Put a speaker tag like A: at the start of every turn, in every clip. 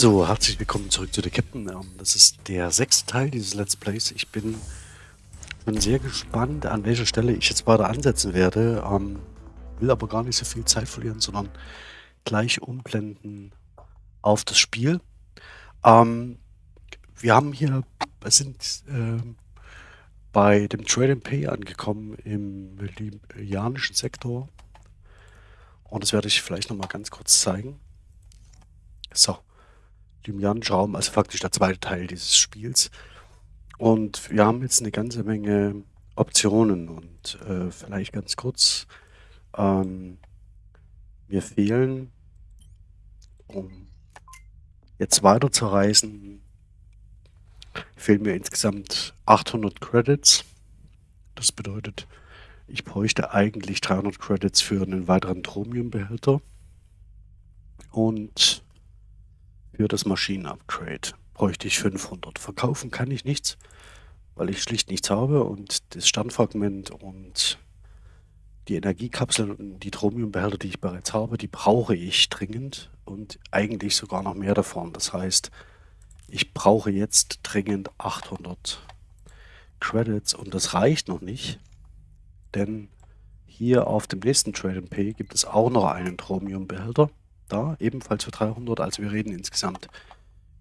A: So, herzlich willkommen zurück zu der Captain. Ähm, das ist der sechste Teil dieses Let's Plays. Ich bin, bin sehr gespannt, an welcher Stelle ich jetzt weiter ansetzen werde. Ähm, will aber gar nicht so viel Zeit verlieren, sondern gleich umblenden auf das Spiel. Ähm, wir haben hier, sind äh, bei dem Trade and Pay angekommen im libianischen Sektor. Und das werde ich vielleicht nochmal ganz kurz zeigen. So. Limianischer Raum, also faktisch der zweite Teil dieses Spiels. Und wir haben jetzt eine ganze Menge Optionen und äh, vielleicht ganz kurz, ähm, mir fehlen, um jetzt weiter zu reisen, fehlen mir insgesamt 800 Credits. Das bedeutet, ich bräuchte eigentlich 300 Credits für einen weiteren Chromium-Behälter. Und für das Maschinenupgrade bräuchte ich 500. Verkaufen kann ich nichts, weil ich schlicht nichts habe und das Standfragment und die Energiekapseln und die Chromiumbehälter, die ich bereits habe, die brauche ich dringend und eigentlich sogar noch mehr davon. Das heißt, ich brauche jetzt dringend 800 Credits und das reicht noch nicht, denn hier auf dem nächsten Trade Pay gibt es auch noch einen Chromiumbehälter da, ebenfalls für 300. Also wir reden insgesamt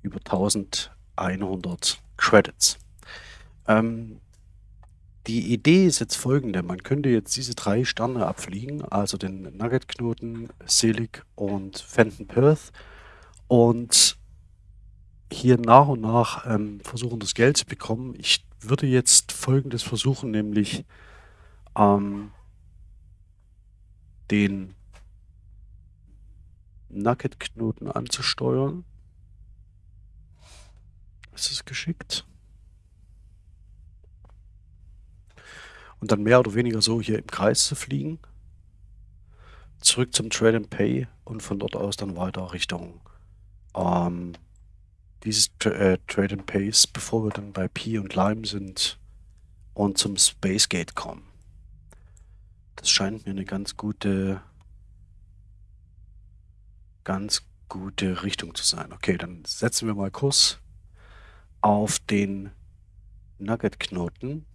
A: über 1100 Credits. Ähm, die Idee ist jetzt folgende. Man könnte jetzt diese drei Sterne abfliegen, also den Nugget-Knoten, Selig und Fenton Perth und hier nach und nach ähm, versuchen, das Geld zu bekommen. Ich würde jetzt folgendes versuchen, nämlich ähm, den Nugget-Knoten anzusteuern. Ist es geschickt? Und dann mehr oder weniger so hier im Kreis zu fliegen. Zurück zum Trade and Pay und von dort aus dann weiter Richtung ähm, dieses Tra äh, Trade and Pays, bevor wir dann bei P und Lime sind und zum Space Gate kommen. Das scheint mir eine ganz gute ganz gute Richtung zu sein. Okay, dann setzen wir mal Kurs auf den Nugget-Knoten.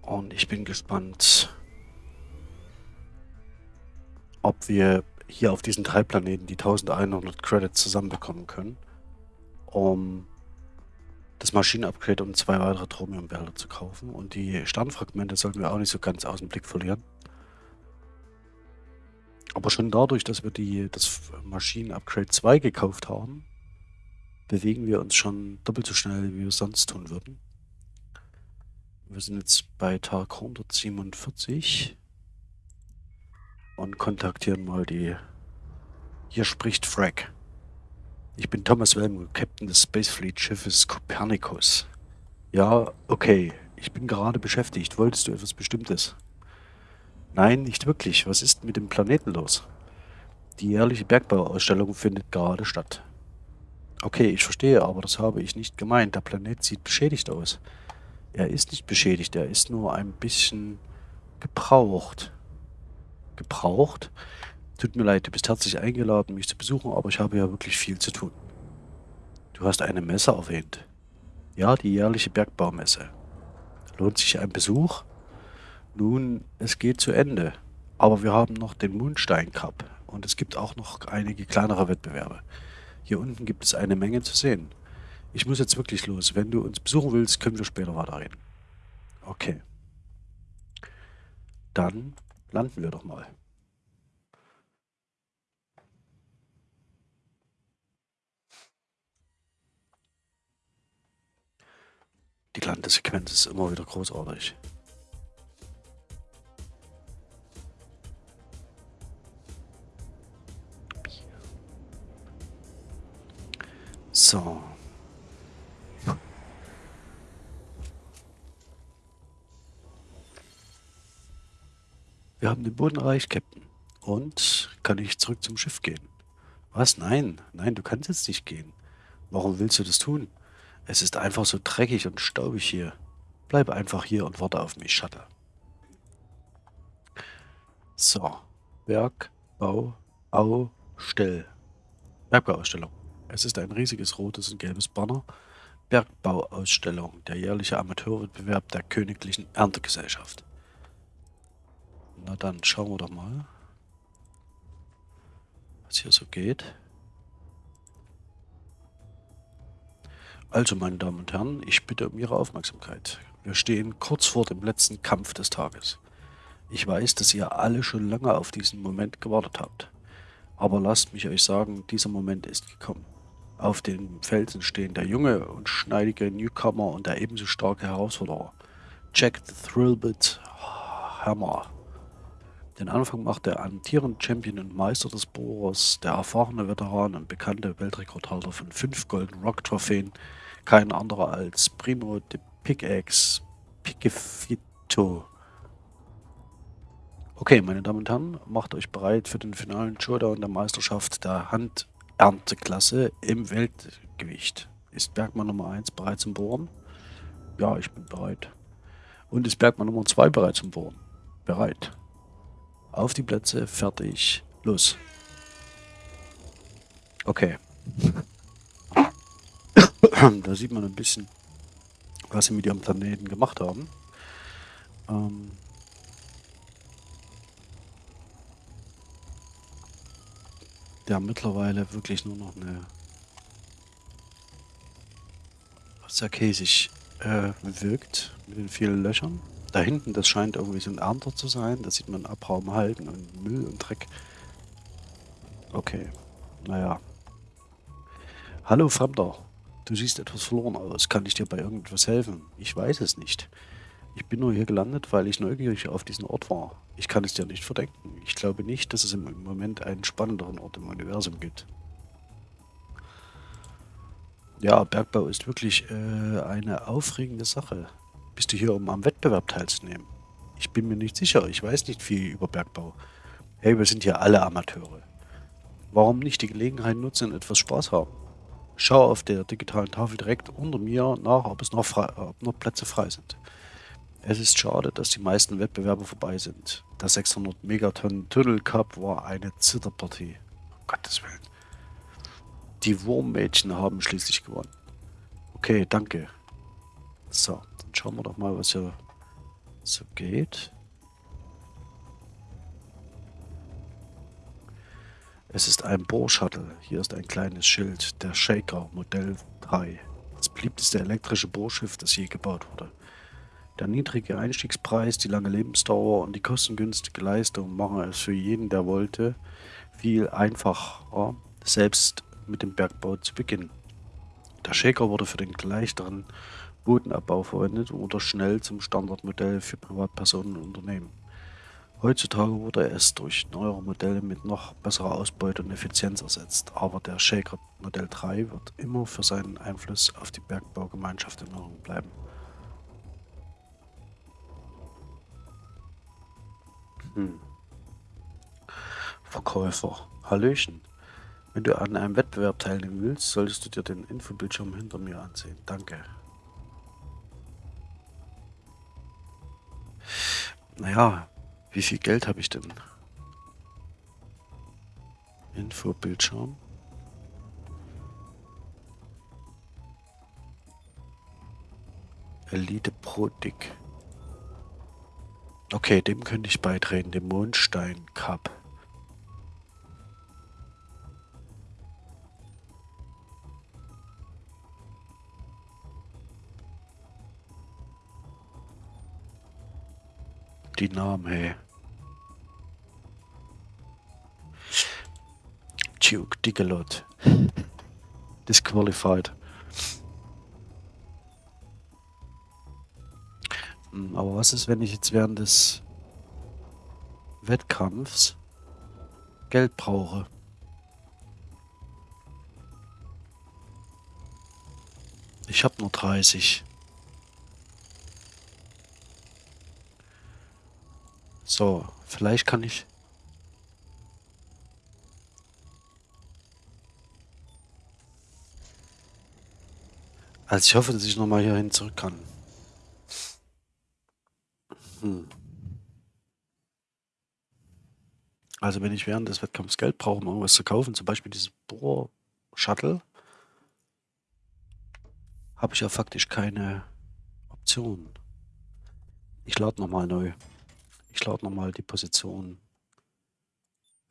A: Und ich bin gespannt, ob wir hier auf diesen drei Planeten die 1100 Credits zusammenbekommen können, um das Maschinenupgrade und zwei weitere Chromium-Behälter zu kaufen. Und die Sternfragmente sollten wir auch nicht so ganz aus dem Blick verlieren. Aber schon dadurch, dass wir die, das Maschinen-Upgrade 2 gekauft haben, bewegen wir uns schon doppelt so schnell, wie wir sonst tun würden. Wir sind jetzt bei Tag 147 und kontaktieren mal die... Hier spricht Frag. Ich bin Thomas Wellman, Captain des Space Fleet Schiffes Copernicus. Ja, okay. Ich bin gerade beschäftigt. Wolltest du etwas Bestimmtes? Nein, nicht wirklich. Was ist mit dem Planeten los? Die jährliche Bergbauausstellung findet gerade statt. Okay, ich verstehe, aber das habe ich nicht gemeint. Der Planet sieht beschädigt aus. Er ist nicht beschädigt, er ist nur ein bisschen gebraucht. Gebraucht? Tut mir leid, du bist herzlich eingeladen, mich zu besuchen, aber ich habe ja wirklich viel zu tun. Du hast eine Messe erwähnt. Ja, die jährliche Bergbaumesse. Lohnt sich ein Besuch? Nun, es geht zu Ende. Aber wir haben noch den Moonstein Cup und es gibt auch noch einige kleinere Wettbewerbe. Hier unten gibt es eine Menge zu sehen. Ich muss jetzt wirklich los. Wenn du uns besuchen willst, können wir später weiterreden. Okay. Dann landen wir doch mal. Die Landesequenz ist immer wieder großartig. So. Wir haben den Boden erreicht, Captain. Und kann ich zurück zum Schiff gehen? Was? Nein. Nein, du kannst jetzt nicht gehen. Warum willst du das tun? Es ist einfach so dreckig und staubig hier. Bleib einfach hier und warte auf mich, Shuttle. So. Berg, Bau, Au, Bergbaustell. Bergbauausstellung. Es ist ein riesiges rotes und gelbes Banner. Bergbauausstellung, der jährliche Amateurwettbewerb der Königlichen Erntegesellschaft. Na dann, schauen wir doch mal, was hier so geht. Also, meine Damen und Herren, ich bitte um Ihre Aufmerksamkeit. Wir stehen kurz vor dem letzten Kampf des Tages. Ich weiß, dass ihr alle schon lange auf diesen Moment gewartet habt. Aber lasst mich euch sagen, dieser Moment ist gekommen. Auf dem Felsen stehen der junge und schneidige Newcomer und der ebenso starke Herausforderer. Jack the Thrillbit Hammer. Den Anfang macht der amtierende Champion und Meister des Bohrers, der erfahrene Veteran und bekannte Weltrekordhalter von fünf Golden Rock Trophäen, kein anderer als Primo de Pickaxe Piquefito. Okay, meine Damen und Herren, macht euch bereit für den finalen Showdown der Meisterschaft der Handernteklasse im Weltgewicht. Ist Bergmann Nummer 1 bereit zum Bohren? Ja, ich bin bereit. Und ist Bergmann Nummer 2 bereit zum Bohren? Bereit. Auf die Plätze, fertig, los. Okay. da sieht man ein bisschen, was sie mit ihrem Planeten gemacht haben. Ähm der mittlerweile wirklich nur noch eine sehr käsig äh, wirkt mit den vielen Löchern. Da hinten, das scheint irgendwie so ein Ernter zu sein. Da sieht man Abraum halten und Müll und Dreck. Okay, naja. Hallo Fremder, du siehst etwas verloren aus. Kann ich dir bei irgendwas helfen? Ich weiß es nicht. Ich bin nur hier gelandet, weil ich neugierig auf diesen Ort war. Ich kann es dir nicht verdenken. Ich glaube nicht, dass es im Moment einen spannenderen Ort im Universum gibt. Ja, Bergbau ist wirklich äh, eine aufregende Sache. Bist du hier, um am Wettbewerb teilzunehmen? Ich bin mir nicht sicher. Ich weiß nicht viel über Bergbau. Hey, wir sind hier alle Amateure. Warum nicht die Gelegenheit nutzen und etwas Spaß haben? Schau auf der digitalen Tafel direkt unter mir nach, ob es noch, frei, ob noch Plätze frei sind. Es ist schade, dass die meisten Wettbewerbe vorbei sind. Der 600 Megatonnen Tunnel Cup war eine Zitterpartie. Um Gottes Willen. Die Wurmmädchen haben schließlich gewonnen. Okay, danke. So, dann schauen wir doch mal, was hier so geht. Es ist ein Bohrshuttle. Hier ist ein kleines Schild. Der Shaker Modell 3. Das beliebteste elektrische Bohrschiff, das je gebaut wurde. Der niedrige Einstiegspreis, die lange Lebensdauer und die kostengünstige Leistung machen es für jeden, der wollte, viel einfacher, selbst mit dem Bergbau zu beginnen. Der Shaker wurde für den leichteren Bodenabbau verwendet und wurde schnell zum Standardmodell für Privatpersonen und Unternehmen. Heutzutage wurde es durch neuere Modelle mit noch besserer Ausbeute und Effizienz ersetzt, aber der Shaker Modell 3 wird immer für seinen Einfluss auf die Bergbaugemeinschaft in Erinnerung bleiben. Hm. Verkäufer. Hallöchen. Wenn du an einem Wettbewerb teilnehmen willst, solltest du dir den Infobildschirm hinter mir ansehen. Danke. Naja, wie viel Geld habe ich denn? Infobildschirm. Elite Pro Dick. Okay, dem könnte ich beitreten, dem Mondstein Cup. Die Namen, hey. Duke Digalot. Disqualified. Hm, aber was ist, wenn ich jetzt während des Wettkampfs Geld brauche? Ich habe nur 30. So, vielleicht kann ich... Also ich hoffe, dass ich nochmal hierhin zurück kann. Hm. Also wenn ich während des Wettkampfs Geld brauche, um irgendwas zu kaufen, zum Beispiel dieses Bohr-Shuttle, habe ich ja faktisch keine Option. Ich lade nochmal neu. Ich lade nochmal die Position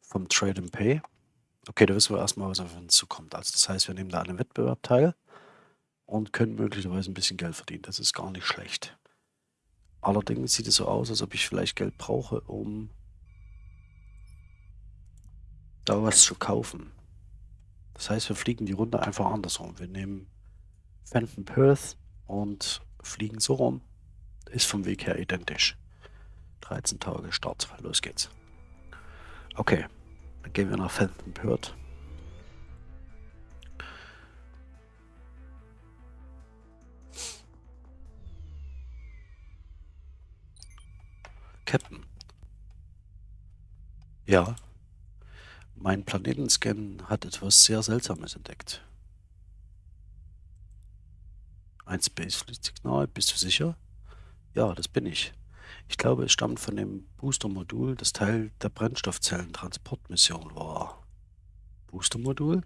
A: vom Trade and Pay. Okay, da wissen wir erstmal, was auf uns zukommt. Also das heißt, wir nehmen da an einem Wettbewerb teil und können möglicherweise ein bisschen Geld verdienen. Das ist gar nicht schlecht. Allerdings sieht es so aus, als ob ich vielleicht Geld brauche, um da was zu kaufen. Das heißt, wir fliegen die Runde einfach andersrum. Wir nehmen Fenton Perth und fliegen so rum. Ist vom Weg her identisch. 13 Tage Start. Los geht's. Okay, dann gehen wir nach Fenton Perth. Captain. Ja. Mein Planetenscan hat etwas sehr Seltsames entdeckt. Ein Spacefleet-Signal, bist du sicher? Ja, das bin ich. Ich glaube, es stammt von dem Booster-Modul, das Teil der Brennstoffzellentransportmission war. Booster-Modul?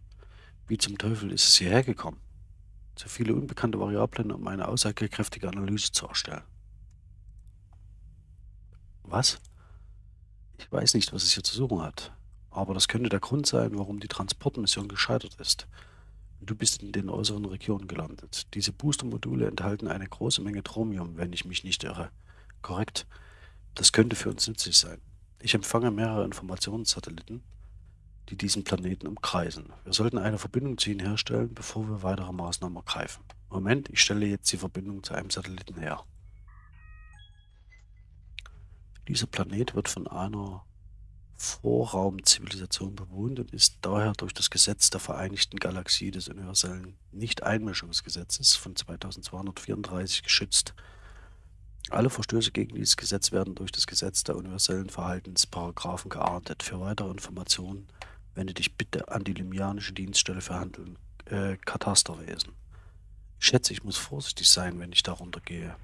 A: Wie zum Teufel ist es hierher gekommen? Zu viele unbekannte Variablen, um eine aussagekräftige Analyse zu erstellen. Was? Ich weiß nicht, was es hier zu suchen hat. Aber das könnte der Grund sein, warum die Transportmission gescheitert ist. Du bist in den äußeren Regionen gelandet. Diese Booster-Module enthalten eine große Menge Chromium, wenn ich mich nicht irre. Korrekt. Das könnte für uns nützlich sein. Ich empfange mehrere Informationssatelliten, die diesen Planeten umkreisen. Wir sollten eine Verbindung zu ihnen herstellen, bevor wir weitere Maßnahmen ergreifen. Moment, ich stelle jetzt die Verbindung zu einem Satelliten her. Dieser Planet wird von einer Vorraumzivilisation bewohnt und ist daher durch das Gesetz der Vereinigten Galaxie des universellen Nicht-Einmischungsgesetzes von 2234 geschützt. Alle Verstöße gegen dieses Gesetz werden durch das Gesetz der universellen Verhaltensparagraphen geahndet. Für weitere Informationen wende dich bitte an die Limianische Dienststelle für Handeln, äh, Katasterwesen. Ich schätze, ich muss vorsichtig sein, wenn ich darunter gehe.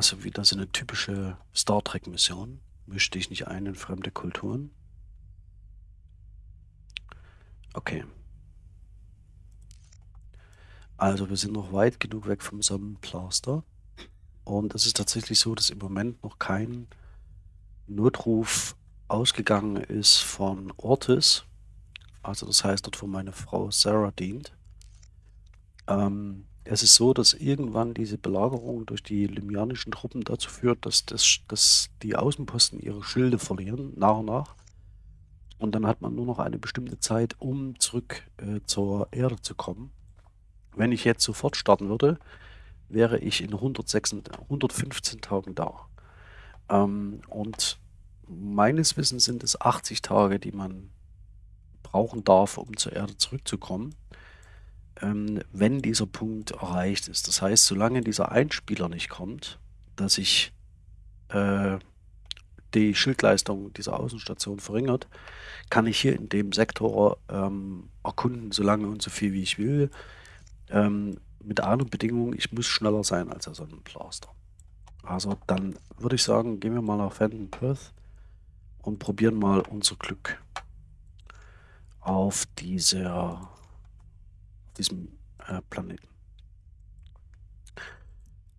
A: Also wieder so eine typische Star Trek-Mission. Mischte ich nicht ein in fremde Kulturen. Okay. Also wir sind noch weit genug weg vom Sonnenplaster. Und es ist tatsächlich so, dass im Moment noch kein Notruf ausgegangen ist von Ortis. Also das heißt, dort wo meine Frau Sarah dient. Ähm, es ist so, dass irgendwann diese Belagerung durch die lymianischen Truppen dazu führt, dass, das, dass die Außenposten ihre Schilde verlieren, nach und nach. Und dann hat man nur noch eine bestimmte Zeit, um zurück äh, zur Erde zu kommen. Wenn ich jetzt sofort starten würde, wäre ich in 106, 115 Tagen da. Ähm, und meines Wissens sind es 80 Tage, die man brauchen darf, um zur Erde zurückzukommen ähm, wenn dieser Punkt erreicht ist. Das heißt, solange dieser Einspieler nicht kommt, dass sich äh, die Schildleistung dieser Außenstation verringert, kann ich hier in dem Sektor ähm, erkunden, so lange und so viel wie ich will. Ähm, mit einer Bedingung, ich muss schneller sein als der Sonnenblaster. Also dann würde ich sagen, gehen wir mal nach Fenton Perth und probieren mal unser Glück auf dieser diesem äh, Planeten.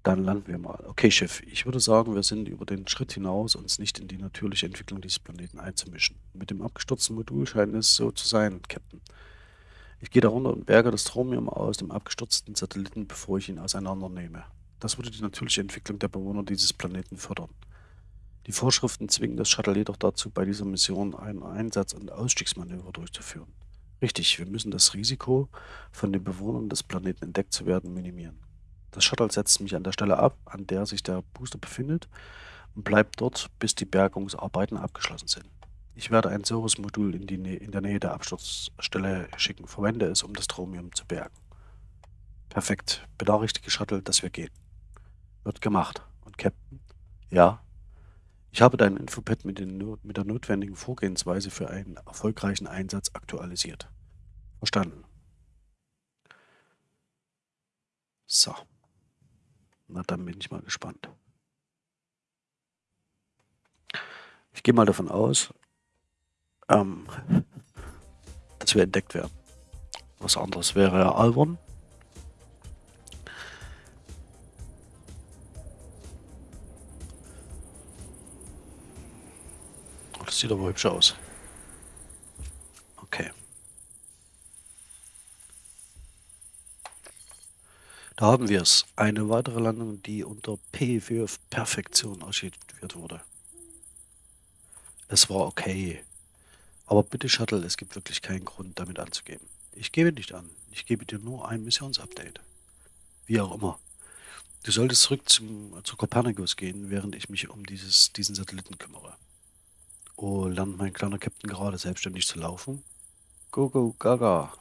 A: Dann landen wir mal. Okay, Chef, ich würde sagen, wir sind über den Schritt hinaus, uns nicht in die natürliche Entwicklung dieses Planeten einzumischen. Mit dem abgestürzten Modul scheint es so zu sein, Captain. Ich gehe darunter und berge das Chromium aus dem abgestürzten Satelliten, bevor ich ihn auseinandernehme. Das würde die natürliche Entwicklung der Bewohner dieses Planeten fördern. Die Vorschriften zwingen das Shuttle jedoch dazu, bei dieser Mission ein Einsatz- und Ausstiegsmanöver durchzuführen. Richtig, wir müssen das Risiko, von den Bewohnern des Planeten entdeckt zu werden, minimieren. Das Shuttle setzt mich an der Stelle ab, an der sich der Booster befindet und bleibt dort, bis die Bergungsarbeiten abgeschlossen sind. Ich werde ein Service-Modul in, in der Nähe der Absturzstelle schicken. Verwende es, um das Chromium zu bergen. Perfekt. Benachrichtige Shuttle, dass wir gehen. Wird gemacht. Und Captain? Ja? Ich habe dein Infopad mit, den, mit der notwendigen Vorgehensweise für einen erfolgreichen Einsatz aktualisiert. Verstanden. So. Na, dann bin ich mal gespannt. Ich gehe mal davon aus, ähm, dass wir entdeckt werden. Was anderes wäre ja albern. Sieht aber hübsch aus. Okay. Da haben wir es. Eine weitere Landung, die unter P für Perfektion archiviert wurde. Es war okay. Aber bitte Shuttle, es gibt wirklich keinen Grund, damit anzugeben. Ich gebe nicht an. Ich gebe dir nur ein Missionsupdate. Wie auch immer. Du solltest zurück zum, zu Copernicus gehen, während ich mich um dieses, diesen Satelliten kümmere. Oh, lernt mein kleiner Captain gerade selbstständig zu laufen? Go, go, gaga.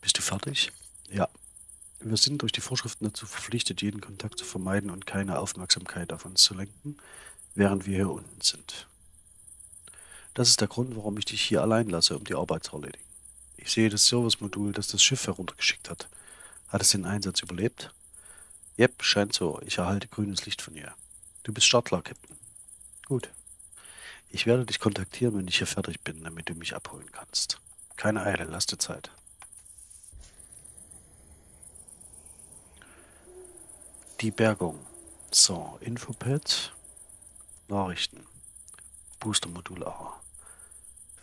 A: Bist du fertig? Ja. Wir sind durch die Vorschriften dazu verpflichtet, jeden Kontakt zu vermeiden und keine Aufmerksamkeit auf uns zu lenken während wir hier unten sind. Das ist der Grund, warum ich dich hier allein lasse, um die Arbeit zu erledigen. Ich sehe das Service-Modul, das das Schiff heruntergeschickt hat. Hat es den Einsatz überlebt? Yep, scheint so. Ich erhalte grünes Licht von ihr. Du bist Startler, Captain. Gut. Ich werde dich kontaktieren, wenn ich hier fertig bin, damit du mich abholen kannst. Keine Eile, lass dir Zeit. Die Bergung. So, Infopad. Nachrichten. Booster-Modul A.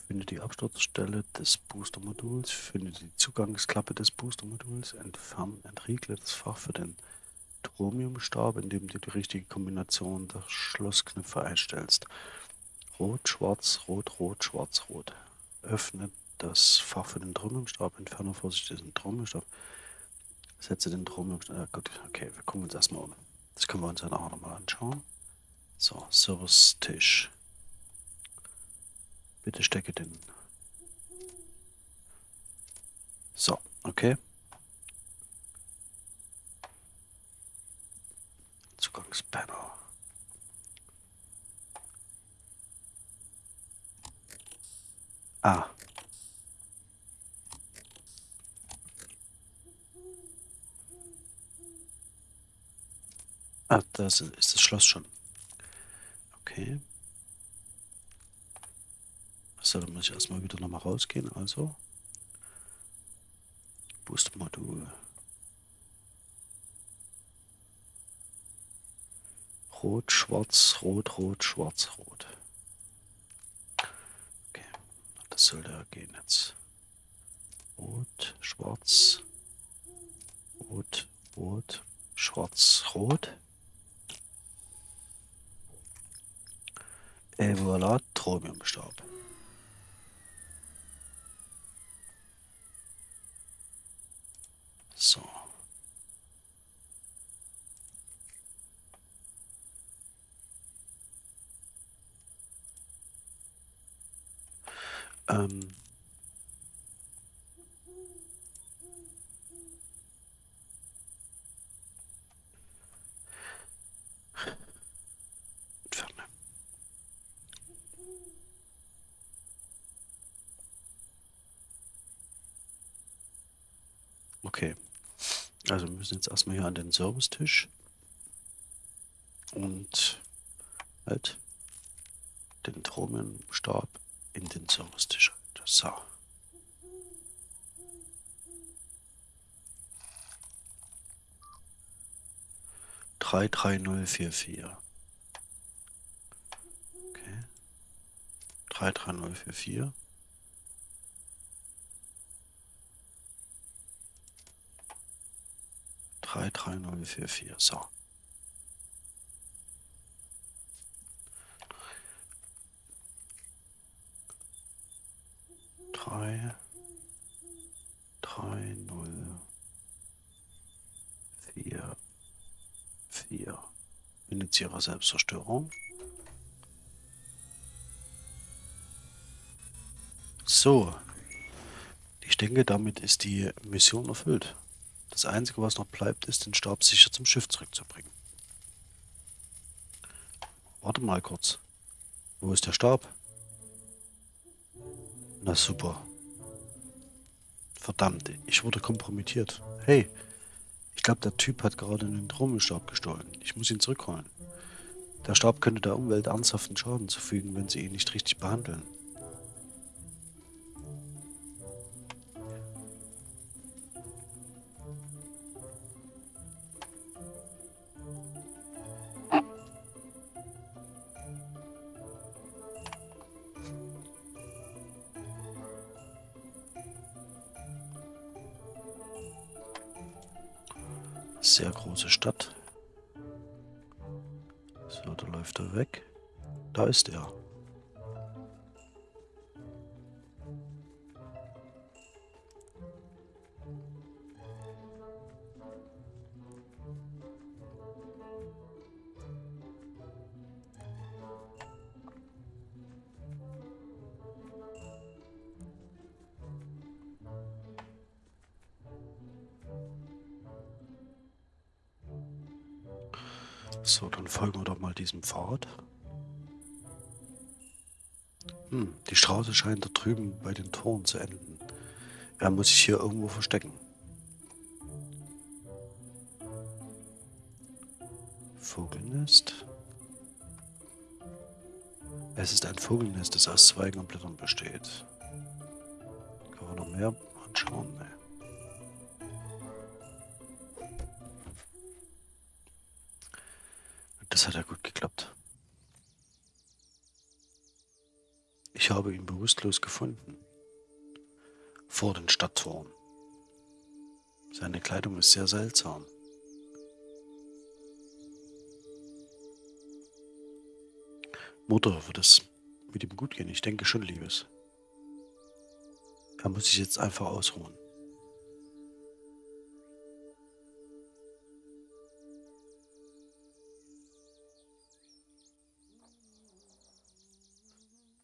A: Finde die Absturzstelle des Booster-Moduls, finde die Zugangsklappe des Booster-Moduls, entferne, entriegle das Fach für den Chromiumstab, indem du die richtige Kombination der Schlossknöpfe einstellst. Rot, schwarz, rot, rot, schwarz, rot. Öffne das Fach für den Chromiumstab, entferne vorsichtig den Chromiumstab. Setze den Chromiumstab. Ja, gut, okay, wir gucken uns erstmal um. Das können wir uns ja nachher nochmal anschauen. So, Service-Tisch. Bitte stecke den. So, okay. Zugangspanel. Ah. Ah, das ist das Schloss schon. Okay. So, dann muss ich erstmal wieder nochmal rausgehen. Also. Boost-Modul. Rot, schwarz, rot, rot, schwarz, rot. Okay, das sollte gehen jetzt. Rot, schwarz, rot, rot, schwarz, rot. Et voilà, Chromiumstab. So. Ähm. Okay. Also wir müssen jetzt erstmal hier an den Servicetisch. Und halt den Tromenstab in den Servicetisch. So. Drei, drei, null, vier, vier. Okay. Drei, drei, null, vier, vier. 33044. So. Drei, drei, null, vier, vier. Initiierer Selbstzerstörung. So. Ich denke, damit ist die Mission erfüllt. Das Einzige, was noch bleibt, ist, den Stab sicher zum Schiff zurückzubringen. Warte mal kurz. Wo ist der Stab? Na super. Verdammt, ich wurde kompromittiert. Hey, ich glaube, der Typ hat gerade einen Trommelstab gestohlen. Ich muss ihn zurückholen. Der Stab könnte der Umwelt ernsthaften Schaden zufügen, wenn sie ihn nicht richtig behandeln. Sehr große Stadt. So, da läuft er weg. Da ist er. So, dann folgen wir doch mal diesem Pfad. Hm, die Straße scheint da drüben bei den Toren zu enden. Er muss sich hier irgendwo verstecken. Vogelnest. Es ist ein Vogelnest, das aus Zweigen und Blättern besteht. Gefunden. Vor den Stadttoren. Seine Kleidung ist sehr seltsam. Mutter, wird es mit ihm gut gehen? Ich denke schon, Liebes. Er muss sich jetzt einfach ausruhen.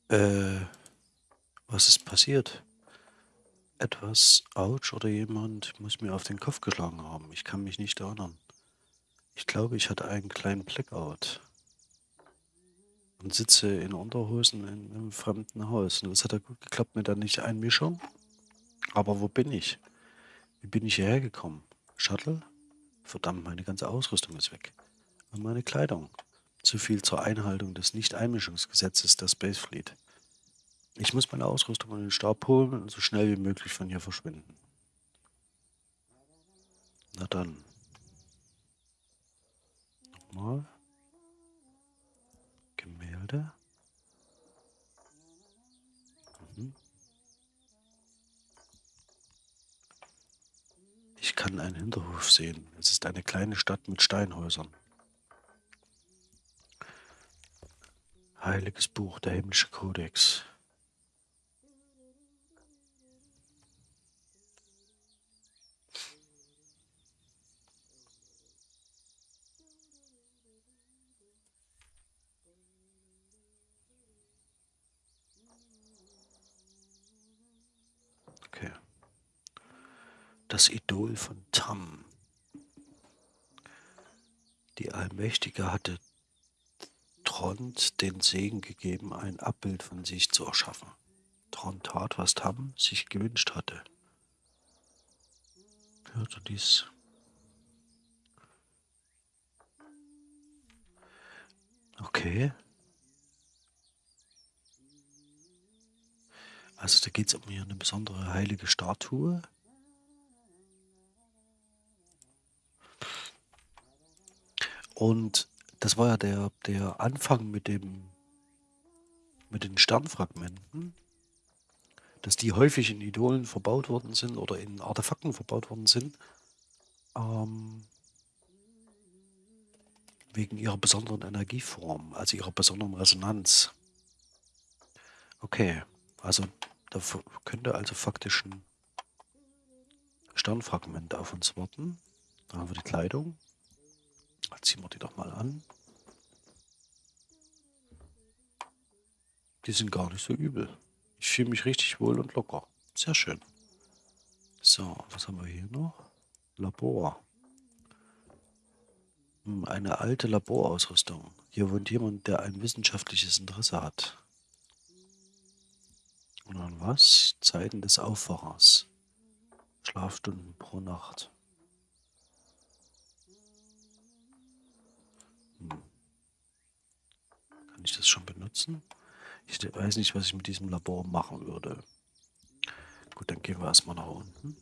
A: Äh, was ist passiert? Etwas, ouch, oder jemand muss mir auf den Kopf geschlagen haben. Ich kann mich nicht erinnern. Ich glaube, ich hatte einen kleinen Blackout. Und sitze in Unterhosen in einem fremden Haus. Und das hat ja gut geklappt mit der Nicht-Einmischung. Aber wo bin ich? Wie bin ich hierher gekommen? Shuttle? Verdammt, meine ganze Ausrüstung ist weg. Und meine Kleidung. Zu viel zur Einhaltung des Nicht-Einmischungsgesetzes der Space Fleet. Ich muss meine Ausrüstung und den Stab holen und so schnell wie möglich von hier verschwinden. Na dann. Nochmal. Gemälde. Mhm. Ich kann einen Hinterhof sehen. Es ist eine kleine Stadt mit Steinhäusern. Heiliges Buch, der himmlische Kodex. Okay. Das Idol von Tam. Die Allmächtige hatte Trond den Segen gegeben, ein Abbild von sich zu erschaffen. Trond tat, was Tam sich gewünscht hatte. Hörte dies. Okay. Also da geht es um hier eine besondere heilige Statue. Und das war ja der, der Anfang mit dem mit den Sternfragmenten, dass die häufig in Idolen verbaut worden sind oder in Artefakten verbaut worden sind, ähm, wegen ihrer besonderen Energieform, also ihrer besonderen Resonanz. Okay, also da könnte also faktisch ein Sternfragment auf uns warten. Da haben wir die Kleidung. Ziehen wir die doch mal an. Die sind gar nicht so übel. Ich fühle mich richtig wohl und locker. Sehr schön. So, was haben wir hier noch? Labor. Hm, eine alte Laborausrüstung. Hier wohnt jemand, der ein wissenschaftliches Interesse hat. Und dann was? Zeiten des Aufwachers. Schlafstunden pro Nacht. Ich das schon benutzen? Ich weiß nicht, was ich mit diesem Labor machen würde. Gut, dann gehen wir erstmal nach unten.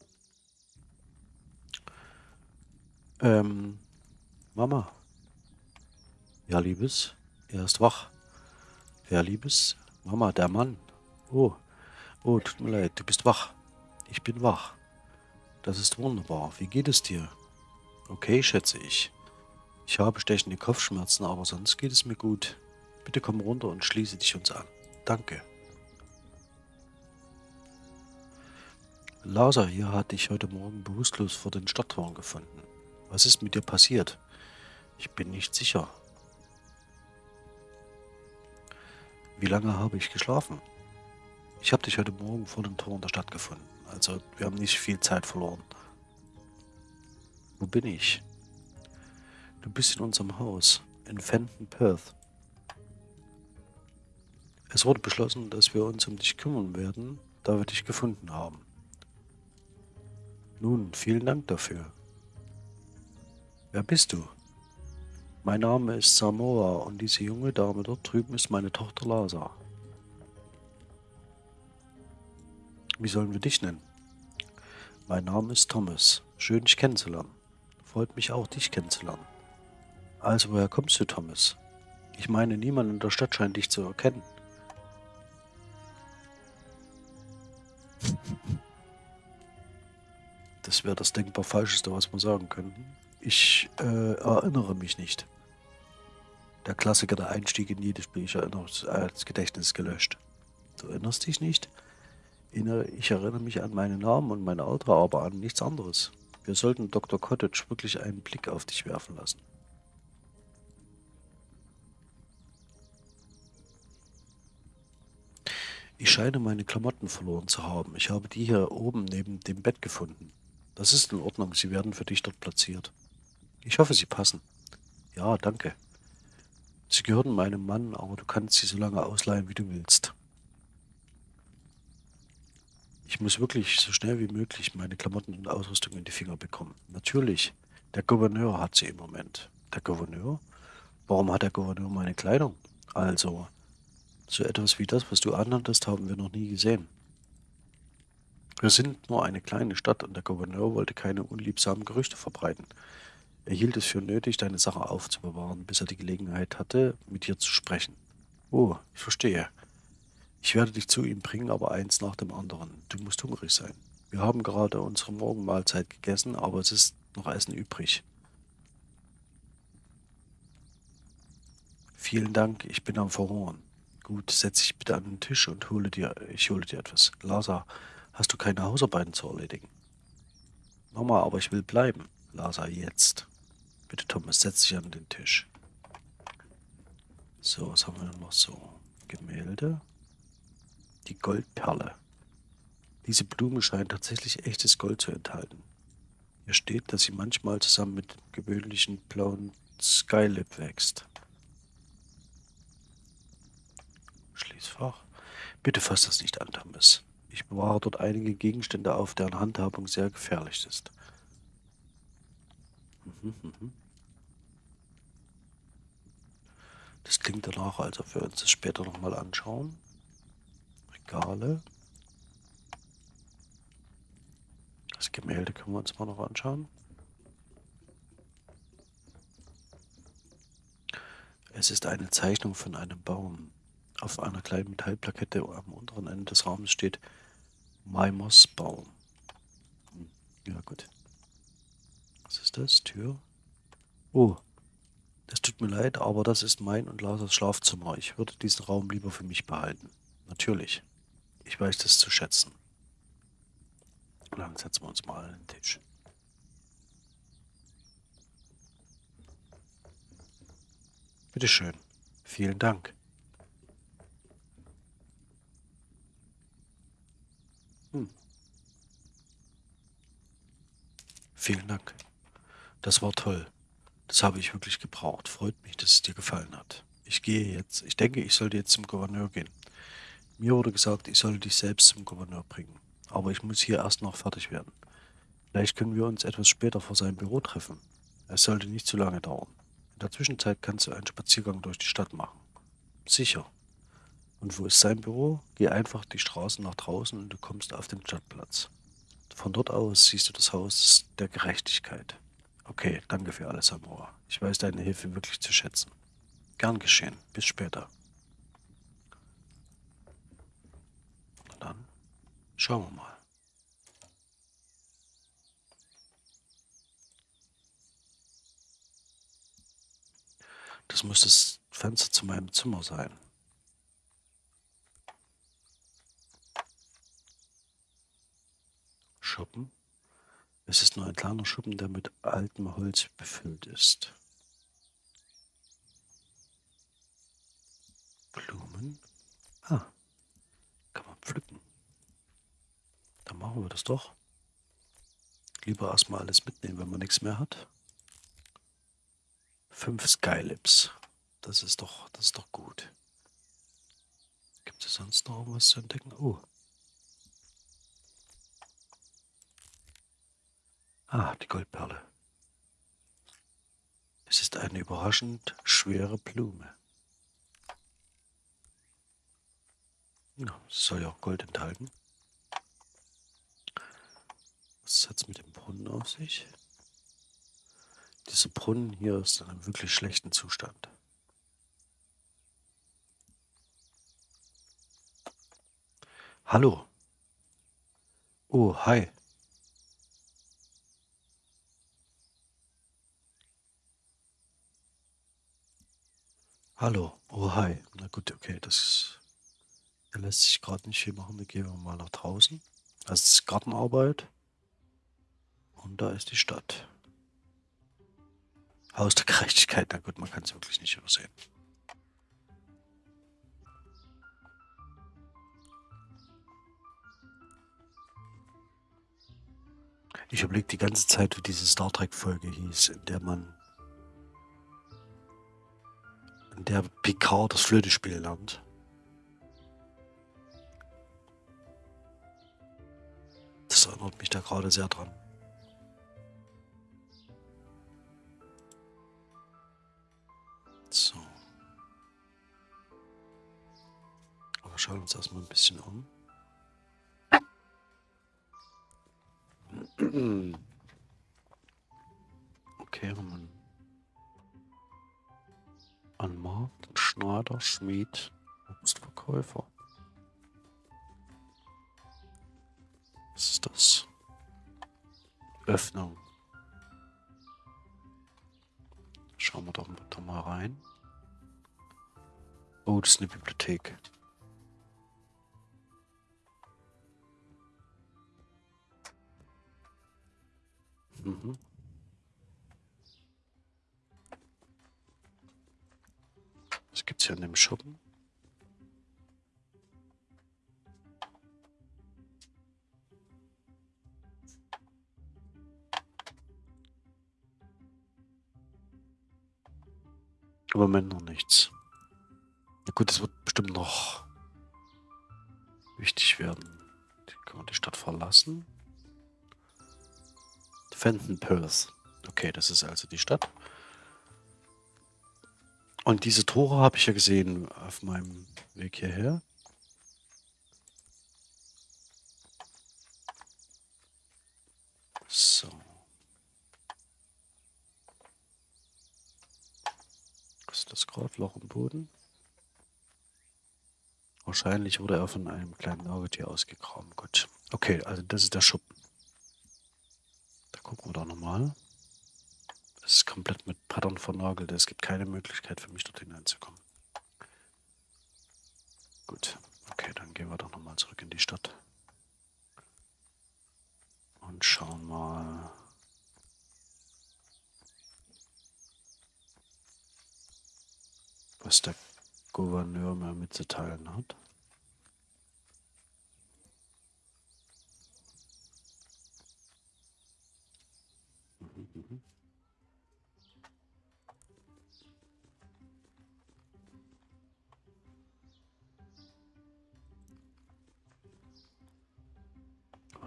A: Ähm, Mama. Ja, Liebes, er ist wach. Ja, Liebes, Mama, der Mann. Oh, oh, tut mir leid, du bist wach. Ich bin wach. Das ist wunderbar. Wie geht es dir? Okay, schätze ich. Ich habe stechende Kopfschmerzen, aber sonst geht es mir gut. Bitte komm runter und schließe dich uns an. Danke. Lazar hier hat dich heute Morgen bewusstlos vor den Stadttoren gefunden. Was ist mit dir passiert? Ich bin nicht sicher. Wie lange habe ich geschlafen? Ich habe dich heute Morgen vor den Toren der Stadt gefunden. Also wir haben nicht viel Zeit verloren. Wo bin ich? Du bist in unserem Haus, in Fenton, Perth. Es wurde beschlossen, dass wir uns um dich kümmern werden, da wir dich gefunden haben. Nun, vielen Dank dafür. Wer bist du? Mein Name ist Samoa und diese junge Dame dort drüben ist meine Tochter Lasa. Wie sollen wir dich nennen? Mein Name ist Thomas. Schön, dich kennenzulernen. Freut mich auch, dich kennenzulernen. Also, woher kommst du, Thomas? Ich meine, niemand in der Stadt scheint dich zu erkennen. Das wäre das denkbar Falscheste, was wir sagen könnten. Ich äh, erinnere mich nicht. Der Klassiker, der Einstieg in jedes Spiel, ich erinnere als Gedächtnis gelöscht. Du erinnerst dich nicht? Ich erinnere mich an meinen Namen und mein Alter, aber an nichts anderes. Wir sollten Dr. Cottage wirklich einen Blick auf dich werfen lassen. Ich scheine meine Klamotten verloren zu haben. Ich habe die hier oben neben dem Bett gefunden. Das ist in Ordnung, sie werden für dich dort platziert. Ich hoffe, sie passen. Ja, danke. Sie gehören meinem Mann, aber du kannst sie so lange ausleihen, wie du willst. Ich muss wirklich so schnell wie möglich meine Klamotten und Ausrüstung in die Finger bekommen. Natürlich, der Gouverneur hat sie im Moment. Der Gouverneur? Warum hat der Gouverneur meine Kleidung? Also, so etwas wie das, was du anhattest, haben wir noch nie gesehen. Wir sind nur eine kleine Stadt und der Gouverneur wollte keine unliebsamen Gerüchte verbreiten. Er hielt es für nötig, deine Sache aufzubewahren, bis er die Gelegenheit hatte, mit dir zu sprechen. Oh, ich verstehe. Ich werde dich zu ihm bringen, aber eins nach dem anderen. Du musst hungrig sein. Wir haben gerade unsere Morgenmahlzeit gegessen, aber es ist noch Essen übrig. Vielen Dank, ich bin am Verhungern. Gut, setz dich bitte an den Tisch und hole dir, ich hole dir etwas. Lasa, hast du keine Hausarbeiten zu erledigen? Mama, aber ich will bleiben. Lasa, jetzt. Bitte, Thomas, setz dich an den Tisch. So, was haben wir denn noch so? Gemälde. Die Goldperle. Diese Blume scheint tatsächlich echtes Gold zu enthalten. Hier steht, dass sie manchmal zusammen mit dem gewöhnlichen blauen Skylip wächst. Schließfach. Bitte fass das nicht an, Thomas. Ich bewahre dort einige Gegenstände auf, deren Handhabung sehr gefährlich ist. Das klingt danach, als ob wir uns das später nochmal anschauen. Regale. Das Gemälde können wir uns mal noch anschauen. Es ist eine Zeichnung von einem Baum. Auf einer kleinen Metallplakette am unteren Ende des Raumes steht Maimos Baum. Hm, ja, gut. Was ist das? Tür? Oh, das tut mir leid, aber das ist mein und Lasers Schlafzimmer. Ich würde diesen Raum lieber für mich behalten. Natürlich. Ich weiß das zu schätzen. Dann setzen wir uns mal an den Tisch. Bitteschön. Vielen Dank. Vielen Dank. Das war toll. Das habe ich wirklich gebraucht. Freut mich, dass es dir gefallen hat. Ich gehe jetzt. Ich denke, ich sollte jetzt zum Gouverneur gehen. Mir wurde gesagt, ich solle dich selbst zum Gouverneur bringen. Aber ich muss hier erst noch fertig werden. Vielleicht können wir uns etwas später vor seinem Büro treffen. Es sollte nicht zu lange dauern. In der Zwischenzeit kannst du einen Spaziergang durch die Stadt machen. Sicher. Und wo ist sein Büro? Geh einfach die Straße nach draußen und du kommst auf den Stadtplatz. Von dort aus siehst du das Haus der Gerechtigkeit. Okay, danke für alles, Amor. Ich weiß deine Hilfe wirklich zu schätzen. Gern geschehen. Bis später. Na dann, schauen wir mal. Das muss das Fenster zu meinem Zimmer sein. Schuppen. Es ist nur ein kleiner Schuppen, der mit altem Holz befüllt ist. Blumen. Ah, kann man pflücken. Dann machen wir das doch. Lieber erstmal alles mitnehmen, wenn man nichts mehr hat. Fünf Skylips. Das ist doch, das ist doch gut. Gibt es sonst noch irgendwas zu entdecken? Oh. Ah, die Goldperle. Es ist eine überraschend schwere Blume. Ja, soll ja auch Gold enthalten. Was hat es mit dem Brunnen auf sich? Dieser Brunnen hier ist in einem wirklich schlechten Zustand. Hallo. Oh, hi. Hallo. Oh, hi. Na gut, okay, das lässt sich gerade nicht viel machen. Wir gehen mal nach draußen. Das ist Gartenarbeit. Und da ist die Stadt. Haus der Gerechtigkeit. Na gut, man kann es wirklich nicht übersehen. Ich überlege die ganze Zeit, wie diese Star Trek-Folge hieß, in der man in der Picard das Flötespiel lernt. Das erinnert mich da gerade sehr dran. So. Aber schauen wir uns erstmal ein bisschen um. Okay, haben wir an Markt, Schneider, Schmied, Obstverkäufer. Was ist das? Öffnung. Schauen wir doch, doch mal rein. Oh, das ist eine Bibliothek. Mhm. Gibt's hier in dem Schuppen? Im Moment noch nichts. Na gut, es wird bestimmt noch wichtig werden. Können wir die Stadt verlassen? Fenton Perth. Okay, das ist also die Stadt. Und diese Tore habe ich ja gesehen auf meinem Weg hierher. So. Was ist das gerade? Loch im Boden? Wahrscheinlich wurde er von einem kleinen Nagetier ausgegraben. Gut. Okay, also das ist der Schuppen. Da gucken wir doch nochmal. Es ist komplett mit Brettern vernagelt. Es gibt keine Möglichkeit für mich, dort hineinzukommen. Gut, okay, dann gehen wir doch nochmal zurück in die Stadt. Und schauen mal. Was der Gouverneur mir mitzuteilen hat.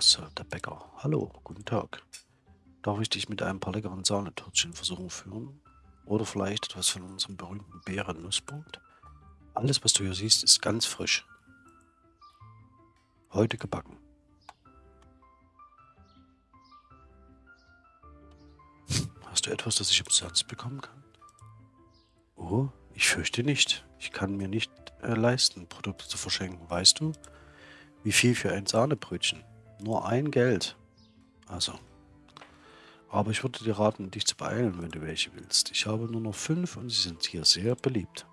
A: So, der Bäcker. Hallo, guten Tag. Darf ich dich mit einem paar leckeren Sahnetörtchen versuchen führen? Oder vielleicht etwas von unserem berühmten Bären-Nussbrot? Alles, was du hier siehst, ist ganz frisch. Heute gebacken. Hast du etwas, das ich umsonst bekommen kann? Oh, ich fürchte nicht. Ich kann mir nicht äh, leisten, Produkte zu verschenken. Weißt du, wie viel für ein Sahnebrötchen? Nur ein Geld. Also. Aber ich würde dir raten, dich zu beeilen, wenn du welche willst. Ich habe nur noch fünf und sie sind hier sehr beliebt.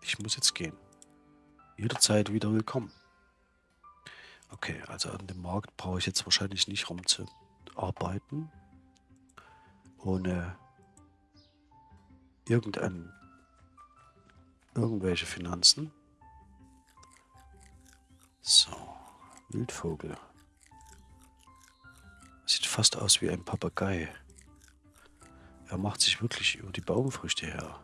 A: Ich muss jetzt gehen. Jederzeit wieder willkommen. Okay, also an dem Markt brauche ich jetzt wahrscheinlich nicht rumzuarbeiten. Ohne irgendein, irgendwelche Finanzen. So, Wildvogel. Sieht fast aus wie ein Papagei. Er macht sich wirklich über die Baumfrüchte her.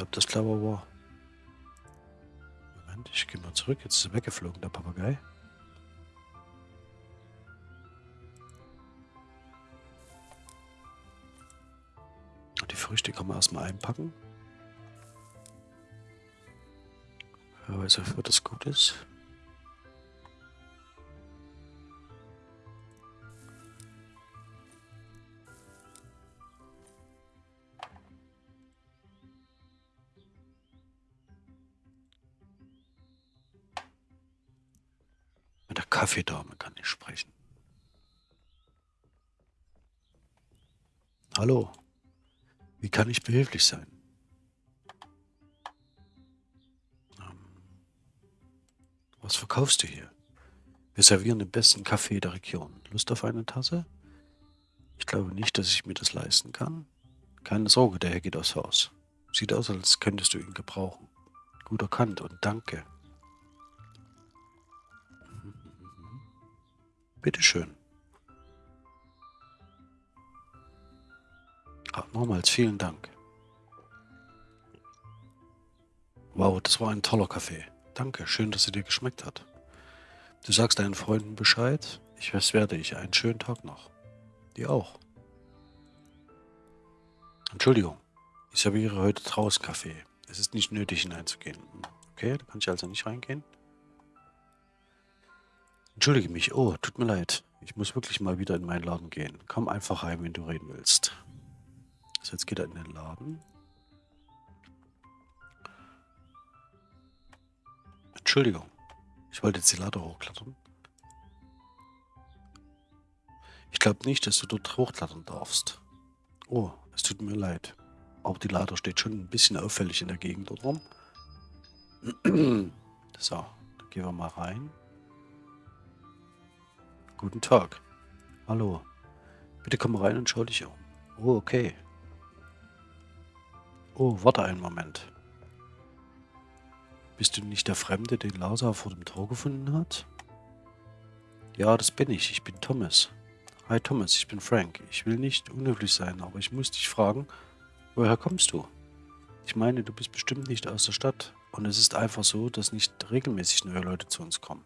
A: Ob das clever war? Moment, ich gehe mal zurück. Jetzt ist er weggeflogen, der Papagei. Die Früchte kann man erstmal einpacken. Wer weiß, wofür das gut ist. Mit der Kaffeedame kann ich sprechen. Hallo, wie kann ich behilflich sein? Was verkaufst du hier? Wir servieren den besten Kaffee der Region. Lust auf eine Tasse? Ich glaube nicht, dass ich mir das leisten kann. Keine Sorge, der Herr geht aufs Haus. Sieht aus, als könntest du ihn gebrauchen. Gut erkannt und danke. Bitteschön. Ah, nochmals vielen Dank. Wow, das war ein toller Kaffee. Danke, schön, dass er dir geschmeckt hat. Du sagst deinen Freunden Bescheid. Ich werde ich. Einen schönen Tag noch. Dir auch. Entschuldigung, ich serviere heute draußen Kaffee. Es ist nicht nötig hineinzugehen. Okay, da kann ich also nicht reingehen. Entschuldige mich. Oh, tut mir leid. Ich muss wirklich mal wieder in meinen Laden gehen. Komm einfach rein, wenn du reden willst. So, jetzt geht er in den Laden. Entschuldigung. Ich wollte jetzt die Lader hochklettern. Ich glaube nicht, dass du dort hochklettern darfst. Oh, es tut mir leid. Aber die Lader steht schon ein bisschen auffällig in der Gegend dort rum. So, dann gehen wir mal rein. Guten Tag. Hallo. Bitte komm rein und schau dich um. Oh, okay. Oh, warte einen Moment. Bist du nicht der Fremde, den Lazar vor dem Tor gefunden hat? Ja, das bin ich. Ich bin Thomas. Hi Thomas, ich bin Frank. Ich will nicht unhöflich sein, aber ich muss dich fragen, woher kommst du? Ich meine, du bist bestimmt nicht aus der Stadt. Und es ist einfach so, dass nicht regelmäßig neue Leute zu uns kommen.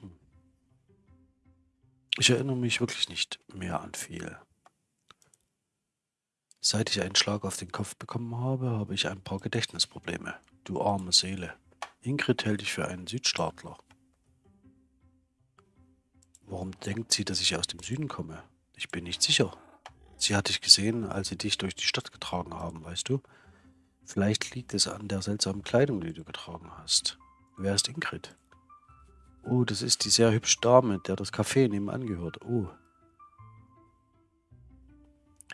A: Hm. Ich erinnere mich wirklich nicht mehr an viel. Seit ich einen Schlag auf den Kopf bekommen habe, habe ich ein paar Gedächtnisprobleme. Du arme Seele. Ingrid hält dich für einen Südstaatler. Warum denkt sie, dass ich aus dem Süden komme? Ich bin nicht sicher. Sie hat dich gesehen, als sie dich durch die Stadt getragen haben, weißt du? Vielleicht liegt es an der seltsamen Kleidung, die du getragen hast. Wer ist Ingrid? Oh, das ist die sehr hübsche Dame, der das Café nebenan gehört. Oh.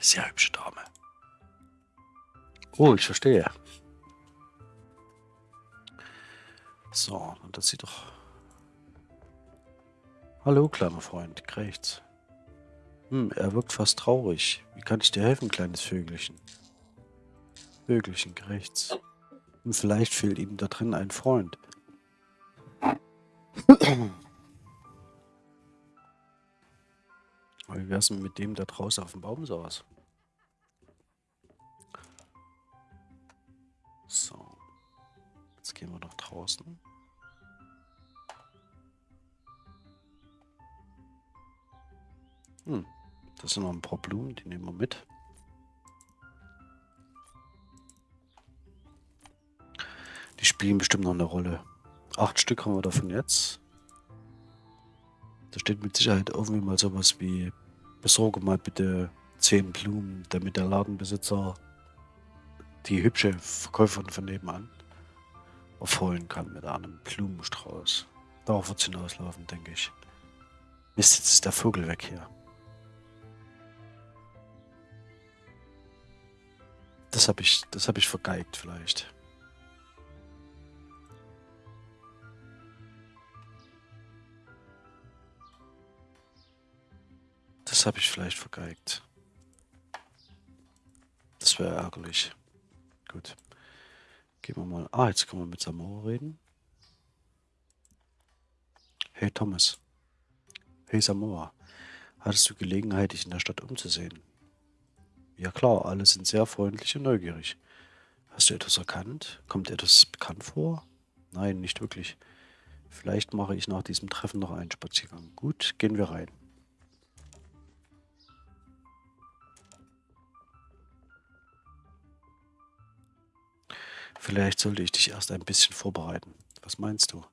A: Sehr hübsche Dame. Oh, ich verstehe. So, und das sieht doch... Hallo, kleiner Freund, kriegt's. Hm, er wirkt fast traurig. Wie kann ich dir helfen, kleines Vögelchen? Vögelchen, rechts. Hm, vielleicht fehlt ihm da drin ein Freund. Wie wär's denn mit dem, der draußen auf dem Baum saß? So. Jetzt gehen wir nach draußen. Hm, das sind noch ein paar Blumen, die nehmen wir mit. Die spielen bestimmt noch eine Rolle. Acht Stück haben wir davon jetzt. Da steht mit Sicherheit irgendwie mal sowas wie besorge mal bitte zehn Blumen, damit der Ladenbesitzer die hübsche Verkäuferin von nebenan aufholen kann mit einem Blumenstrauß. Darauf wird es hinauslaufen, denke ich. Mist, jetzt ist der Vogel weg hier. Das habe ich, das habe ich vergeigt vielleicht. Das habe ich vielleicht vergeigt. Das wäre ärgerlich. Gut. Gehen wir mal. Ah, jetzt können wir mit Samora reden. Hey Thomas. Hey Samoa. Hattest du Gelegenheit, dich in der Stadt umzusehen? Ja klar, alle sind sehr freundlich und neugierig. Hast du etwas erkannt? Kommt etwas bekannt vor? Nein, nicht wirklich. Vielleicht mache ich nach diesem Treffen noch einen Spaziergang. Gut, gehen wir rein. Vielleicht sollte ich dich erst ein bisschen vorbereiten. Was meinst du?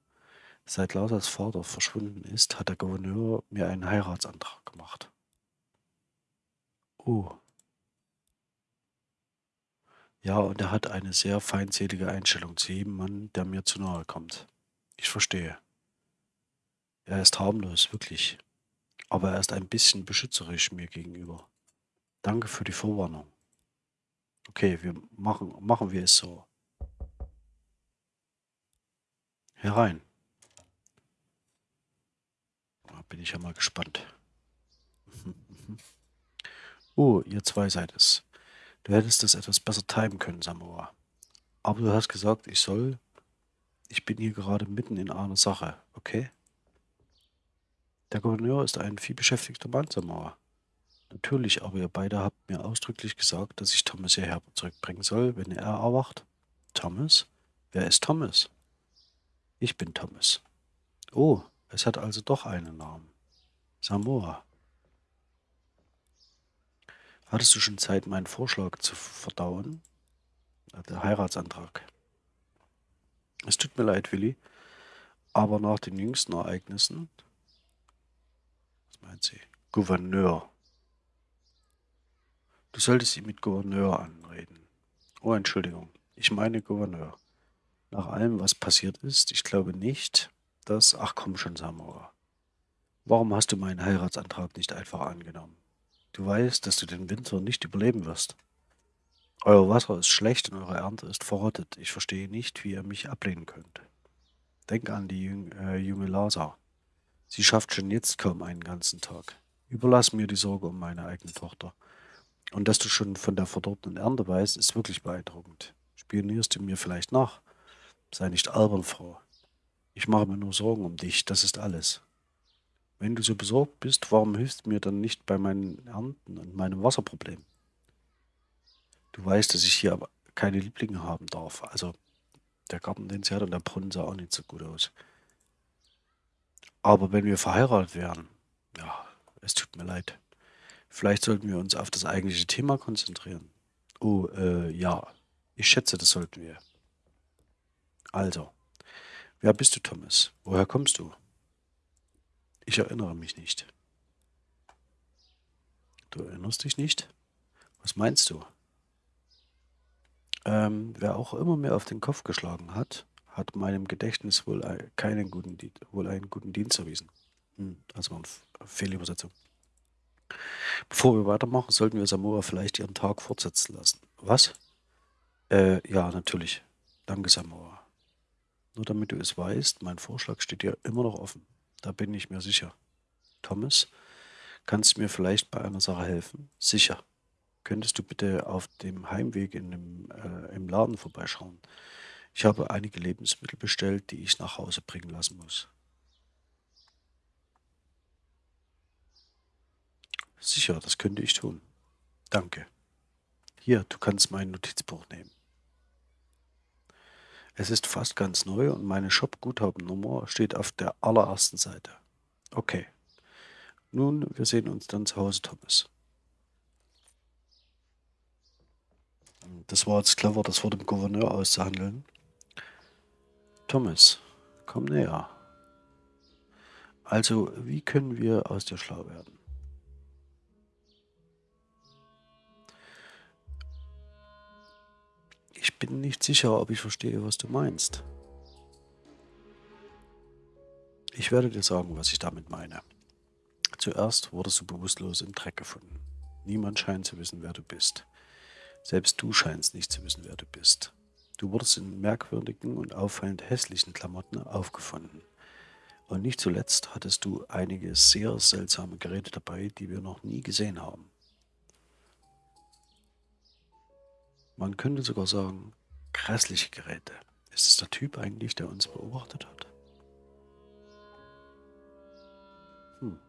A: Seit Lausas Vater verschwunden ist, hat der Gouverneur mir einen Heiratsantrag gemacht. Oh. Ja, und er hat eine sehr feindselige Einstellung zu jedem Mann, der mir zu nahe kommt. Ich verstehe. Er ist harmlos, wirklich. Aber er ist ein bisschen beschützerisch mir gegenüber. Danke für die Vorwarnung. Okay, wir machen, machen wir es so. Herein. Da bin ich ja mal gespannt. Oh, ihr zwei seid es. Du hättest das etwas besser timen können, Samoa. Aber du hast gesagt, ich soll... Ich bin hier gerade mitten in einer Sache, okay? Der Gouverneur ist ein vielbeschäftigter Mann, Samoa. Natürlich, aber ihr beide habt mir ausdrücklich gesagt, dass ich Thomas hierher zurückbringen soll, wenn er erwacht. Thomas? Wer ist Thomas? Ich bin Thomas. Oh, es hat also doch einen Namen. Samoa. Hattest du schon Zeit, meinen Vorschlag zu verdauen? Der Heiratsantrag. Es tut mir leid, Willi, aber nach den jüngsten Ereignissen... Was meint sie? Gouverneur. Du solltest ihn mit Gouverneur anreden. Oh, Entschuldigung. Ich meine Gouverneur nach allem, was passiert ist, ich glaube nicht, dass... Ach komm schon, Samuel. Warum hast du meinen Heiratsantrag nicht einfach angenommen? Du weißt, dass du den Winter nicht überleben wirst. Euer Wasser ist schlecht und eure Ernte ist verrottet. Ich verstehe nicht, wie ihr mich ablehnen könnt. Denk an die jüng, äh, junge Lasa. Sie schafft schon jetzt kaum einen ganzen Tag. Überlass mir die Sorge um meine eigene Tochter. Und dass du schon von der verdorbenen Ernte weißt, ist wirklich beeindruckend. Spionierst du mir vielleicht nach? Sei nicht albern, Frau. Ich mache mir nur Sorgen um dich, das ist alles. Wenn du so besorgt bist, warum hilfst du mir dann nicht bei meinen Ernten und meinem Wasserproblem? Du weißt, dass ich hier aber keine Lieblinge haben darf. Also der Garten, den sie hat und der Brunnen sah auch nicht so gut aus. Aber wenn wir verheiratet wären, ja, es tut mir leid. Vielleicht sollten wir uns auf das eigentliche Thema konzentrieren. Oh, äh, ja, ich schätze, das sollten wir. Also, wer bist du, Thomas? Woher kommst du? Ich erinnere mich nicht. Du erinnerst dich nicht? Was meinst du? Ähm, wer auch immer mir auf den Kopf geschlagen hat, hat meinem Gedächtnis wohl keinen guten, wohl einen guten Dienst erwiesen. Hm, also eine Fehlübersetzung. Bevor wir weitermachen, sollten wir Samoa vielleicht ihren Tag fortsetzen lassen. Was? Äh, ja, natürlich. Danke, Samoa. Nur damit du es weißt, mein Vorschlag steht dir immer noch offen. Da bin ich mir sicher. Thomas, kannst du mir vielleicht bei einer Sache helfen? Sicher. Könntest du bitte auf dem Heimweg in dem, äh, im Laden vorbeischauen? Ich habe einige Lebensmittel bestellt, die ich nach Hause bringen lassen muss. Sicher, das könnte ich tun. Danke. Hier, du kannst mein Notizbuch nehmen. Es ist fast ganz neu und meine Shop-Guthabennummer steht auf der allerersten Seite. Okay. Nun, wir sehen uns dann zu Hause, Thomas. Das war jetzt clever, das vor dem Gouverneur auszuhandeln. Thomas, komm näher. Also, wie können wir aus dir schlau werden? Ich bin nicht sicher, ob ich verstehe, was du meinst. Ich werde dir sagen, was ich damit meine. Zuerst wurdest du bewusstlos im Dreck gefunden. Niemand scheint zu wissen, wer du bist. Selbst du scheinst nicht zu wissen, wer du bist. Du wurdest in merkwürdigen und auffallend hässlichen Klamotten aufgefunden. Und nicht zuletzt hattest du einige sehr seltsame Geräte dabei, die wir noch nie gesehen haben. Man könnte sogar sagen, grässliche Geräte. Ist es der Typ eigentlich, der uns beobachtet hat? Hm.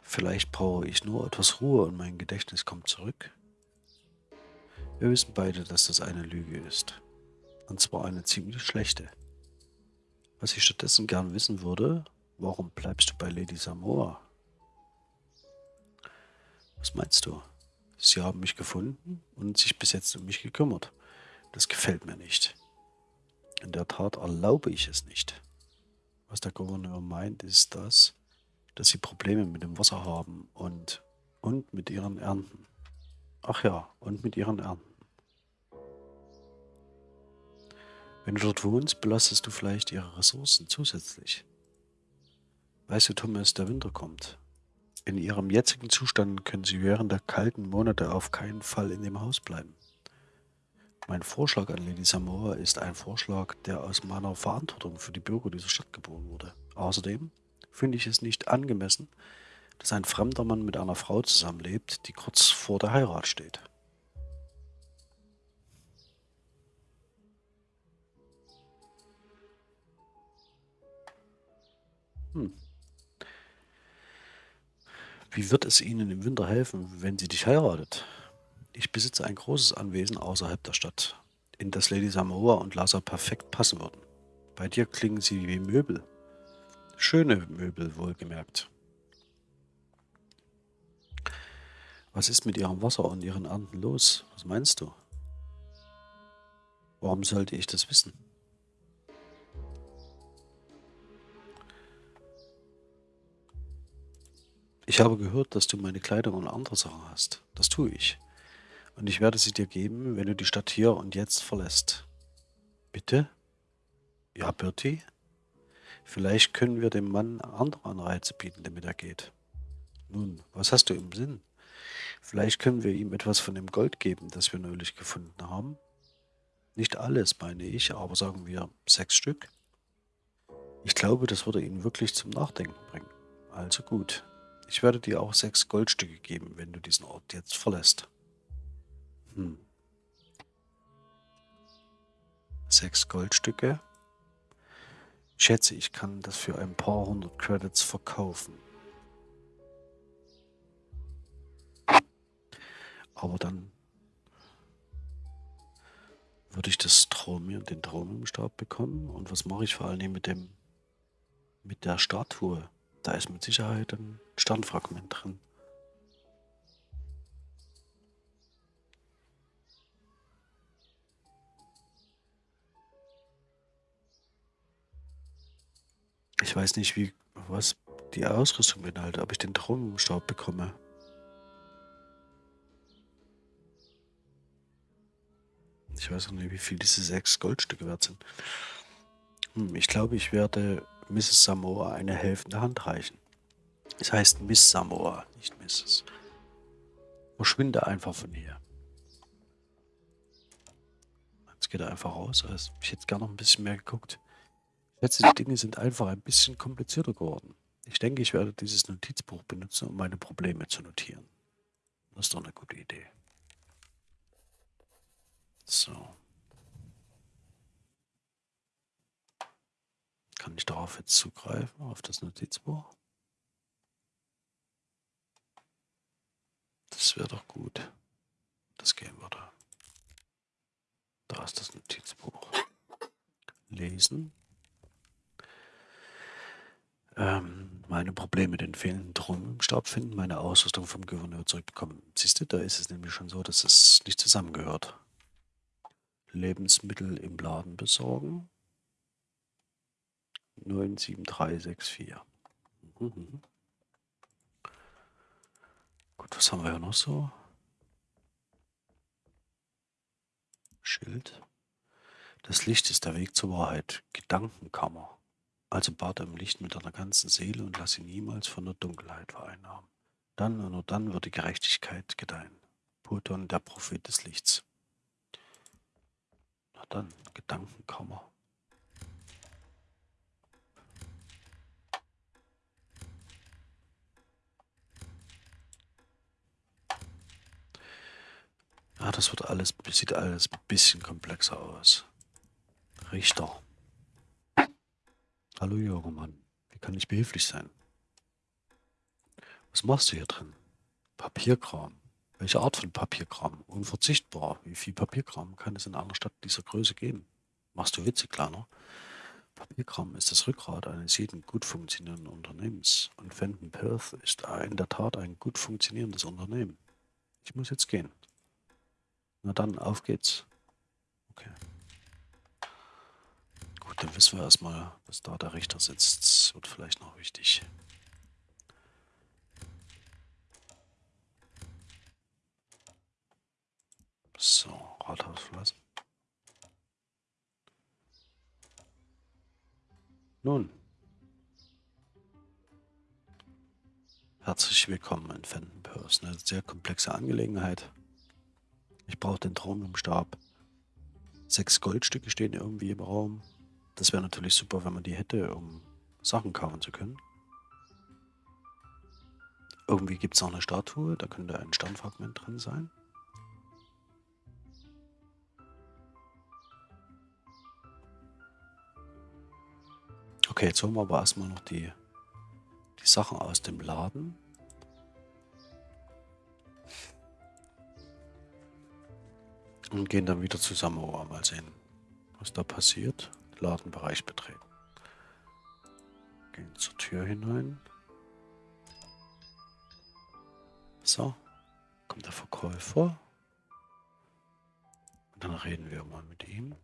A: Vielleicht brauche ich nur etwas Ruhe und mein Gedächtnis kommt zurück. Wir wissen beide, dass das eine Lüge ist. Und zwar eine ziemlich schlechte. Was ich stattdessen gern wissen würde, warum bleibst du bei Lady Samoa? Was meinst du? Sie haben mich gefunden und sich bis jetzt um mich gekümmert. Das gefällt mir nicht. In der Tat erlaube ich es nicht. Was der Gouverneur meint, ist das, dass sie Probleme mit dem Wasser haben und, und mit ihren Ernten. Ach ja, und mit ihren Ernten. Wenn du dort wohnst, belastest du vielleicht ihre Ressourcen zusätzlich. Weißt du, Thomas, der Winter kommt. In ihrem jetzigen Zustand können sie während der kalten Monate auf keinen Fall in dem Haus bleiben. Mein Vorschlag an Lady Samoa ist ein Vorschlag, der aus meiner Verantwortung für die Bürger dieser Stadt geboren wurde. Außerdem finde ich es nicht angemessen, dass ein fremder Mann mit einer Frau zusammenlebt, die kurz vor der Heirat steht. Hm. Wie wird es Ihnen im Winter helfen, wenn sie dich heiratet? Ich besitze ein großes Anwesen außerhalb der Stadt, in das Lady Samoa und Lasa perfekt passen würden. Bei dir klingen sie wie Möbel. Schöne Möbel, wohlgemerkt. Was ist mit ihrem Wasser und ihren Ernten los? Was meinst du? Warum sollte ich das wissen? Ich habe gehört, dass du meine Kleidung und andere Sachen hast. Das tue ich. Und ich werde sie dir geben, wenn du die Stadt hier und jetzt verlässt. Bitte? Ja, Bertie? Vielleicht können wir dem Mann andere Anreize bieten, damit er geht. Nun, was hast du im Sinn? Vielleicht können wir ihm etwas von dem Gold geben, das wir neulich gefunden haben. Nicht alles, meine ich, aber sagen wir sechs Stück. Ich glaube, das würde ihn wirklich zum Nachdenken bringen. Also gut. Ich werde dir auch sechs Goldstücke geben, wenn du diesen Ort jetzt verlässt. Hm. Sechs Goldstücke? schätze, ich kann das für ein paar hundert Credits verkaufen. Aber dann würde ich das Traum, den Traum im Stab bekommen. Und was mache ich vor allem mit dem, mit der Statue? Da ist mit Sicherheit ein Sternfragment drin. Ich weiß nicht, wie, was die Ausrüstung beinhaltet, ob ich den Traubenstaub bekomme. Ich weiß auch nicht, wie viel diese sechs Goldstücke wert sind. Hm, ich glaube, ich werde Mrs. Samoa eine helfende Hand reichen. Es heißt Miss Samoa, nicht Mrs. Verschwinde einfach von hier. Jetzt geht er einfach raus. Also ich hätte gerne noch ein bisschen mehr geguckt. Letzte Dinge sind einfach ein bisschen komplizierter geworden. Ich denke, ich werde dieses Notizbuch benutzen, um meine Probleme zu notieren. Das ist doch eine gute Idee. So. Kann ich darauf jetzt zugreifen, auf das Notizbuch? Das wäre doch gut. Das gehen würde. Da ist das Notizbuch. lesen. Ähm, meine Probleme mit den fehlenden Drohnen im Stab finden, meine Ausrüstung vom Gouverneur zurückbekommen. Siehst du, da ist es nämlich schon so, dass es nicht zusammengehört. Lebensmittel im Laden besorgen. 97364. Mhm. Gut, was haben wir hier noch so? Schild. Das Licht ist der Weg zur Wahrheit. Gedankenkammer. Also bat er im Licht mit deiner ganzen Seele und lass ihn niemals von der Dunkelheit vereinnahmen. Dann und nur dann wird die Gerechtigkeit gedeihen. Poton, der Prophet des Lichts. Na dann, Gedankenkammer. Ja, das wird alles, sieht alles ein bisschen komplexer aus. Richter. Hallo Mann. wie kann ich behilflich sein? Was machst du hier drin? Papierkram. Welche Art von Papierkram? Unverzichtbar. Wie viel Papierkram kann es in einer Stadt dieser Größe geben? Machst du Witze, Kleiner? Papierkram ist das Rückgrat eines jeden gut funktionierenden Unternehmens. Und Fenton Perth ist in der Tat ein gut funktionierendes Unternehmen. Ich muss jetzt gehen. Na dann, auf geht's. Okay. Gut, dann wissen wir erstmal, dass da der Richter sitzt. Das wird vielleicht noch wichtig. So, Rathaus verlassen. Nun. Herzlich willkommen in Fenton Purse. Eine sehr komplexe Angelegenheit. Ich brauche den Stab. Sechs Goldstücke stehen irgendwie im Raum. Das wäre natürlich super, wenn man die hätte, um Sachen kaufen zu können. Irgendwie gibt es noch eine Statue, da könnte ein Sternfragment drin sein. Okay, jetzt holen wir aber erstmal noch die, die Sachen aus dem Laden. Und gehen dann wieder zusammen. Oh, mal sehen, was da passiert. Ladenbereich betreten. Gehen zur Tür hinein. So, kommt der Verkäufer. Und dann reden wir mal mit ihm.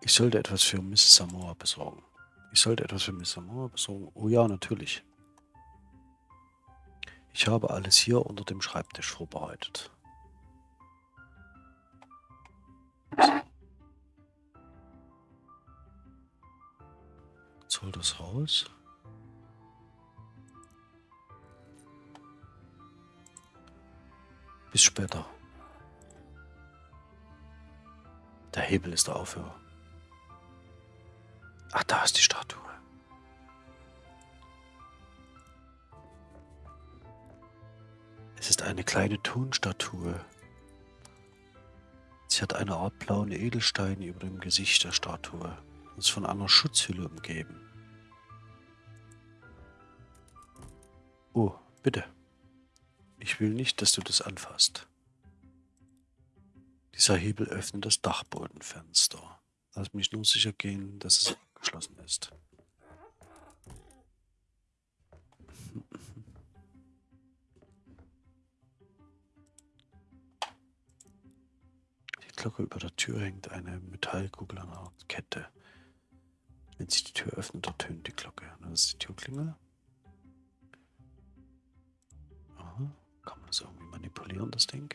A: Ich sollte etwas für Miss Samoa besorgen. Ich sollte etwas für Miss Samoa besorgen. Oh ja, natürlich. Ich habe alles hier unter dem Schreibtisch vorbereitet. Jetzt hol das raus. Bis später. Der Hebel ist der Aufhörer. Ach, da ist die Statue. Es ist eine kleine Tonstatue. Sie hat eine Art blauen Edelstein über dem Gesicht der Statue und ist von einer Schutzhülle umgeben. Oh, bitte. Ich will nicht, dass du das anfasst. Dieser Hebel öffnet das Dachbodenfenster. Lass mich nur sicher gehen, dass es geschlossen ist. Glocke über der Tür hängt eine Metallkugel an einer Kette. Wenn sich die Tür öffnet, ertönt die Glocke. Das ist die Türklingel. Aha. Kann man das irgendwie manipulieren, das Ding?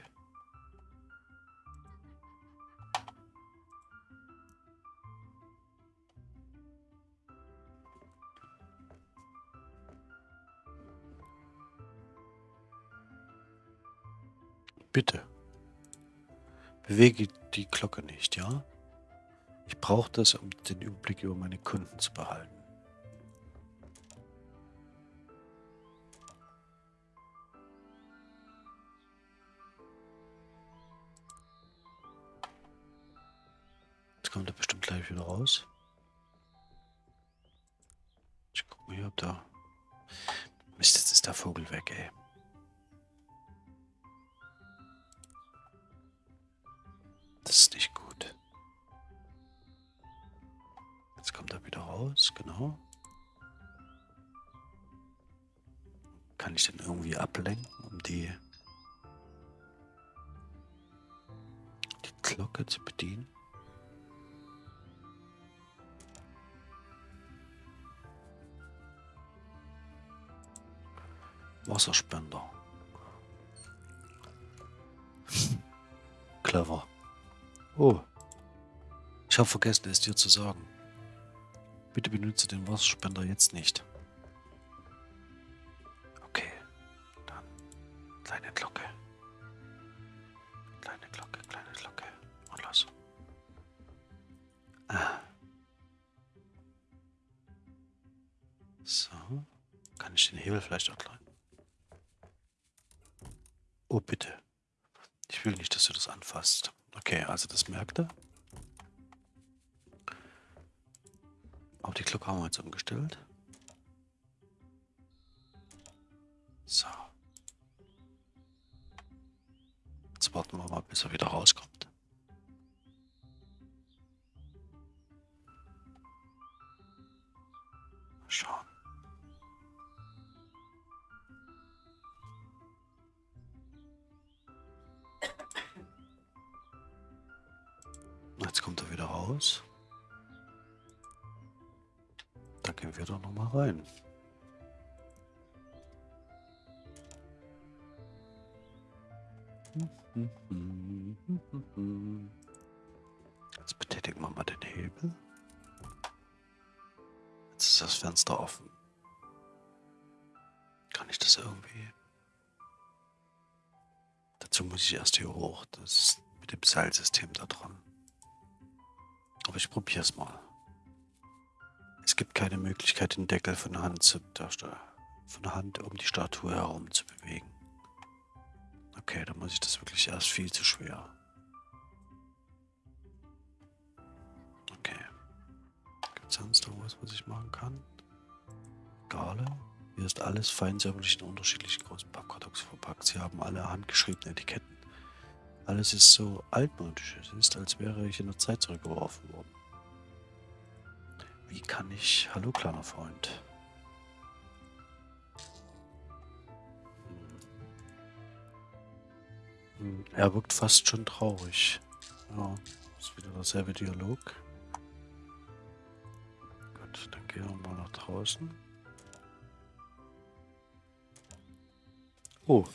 A: Bitte. Bewege die Glocke nicht, ja? Ich brauche das, um den Überblick über meine Kunden zu behalten. Jetzt kommt er bestimmt gleich wieder raus. Ich guck mal hier, ob da... Mist, jetzt ist der Vogel weg, ey. ist nicht gut. Jetzt kommt er wieder raus, genau. Kann ich den irgendwie ablenken, um die, die Glocke zu bedienen? Wasserspender. Clever. Oh. Ich habe vergessen, es dir zu sagen. Bitte benutze den Wasserspender jetzt nicht. Okay. Dann kleine Glocke. Kleine Glocke, kleine Glocke. Und los. Ah. So. Kann ich den Hebel vielleicht erklären? Oh, bitte. Ich will nicht, dass du das anfasst. Okay, also das merkt er. Auch die Glocke haben wir jetzt umgestellt. So. Jetzt warten wir mal, bis er wieder rauskommt. Offen. Kann ich das irgendwie... Dazu muss ich erst hier hoch. Das ist mit dem Seilsystem da dran. Aber ich probiere es mal. Es gibt keine Möglichkeit, den Deckel von Hand, zu, von Hand um die Statue herum zu bewegen. Okay, dann muss ich das wirklich erst viel zu schwer. Okay. Gibt es sonst noch was, was ich machen kann? Gale. Hier ist alles fein säuberlich in unterschiedlichen großen Pappkartons verpackt. Sie haben alle handgeschriebene Etiketten. Alles ist so altmodisch. Es ist, als wäre ich in der Zeit zurückgeworfen worden. Wie kann ich... Hallo, kleiner Freund. Hm. Er wirkt fast schon traurig. Ja, ist wieder derselbe Dialog. Gut, dann gehen wir mal nach draußen. Oh,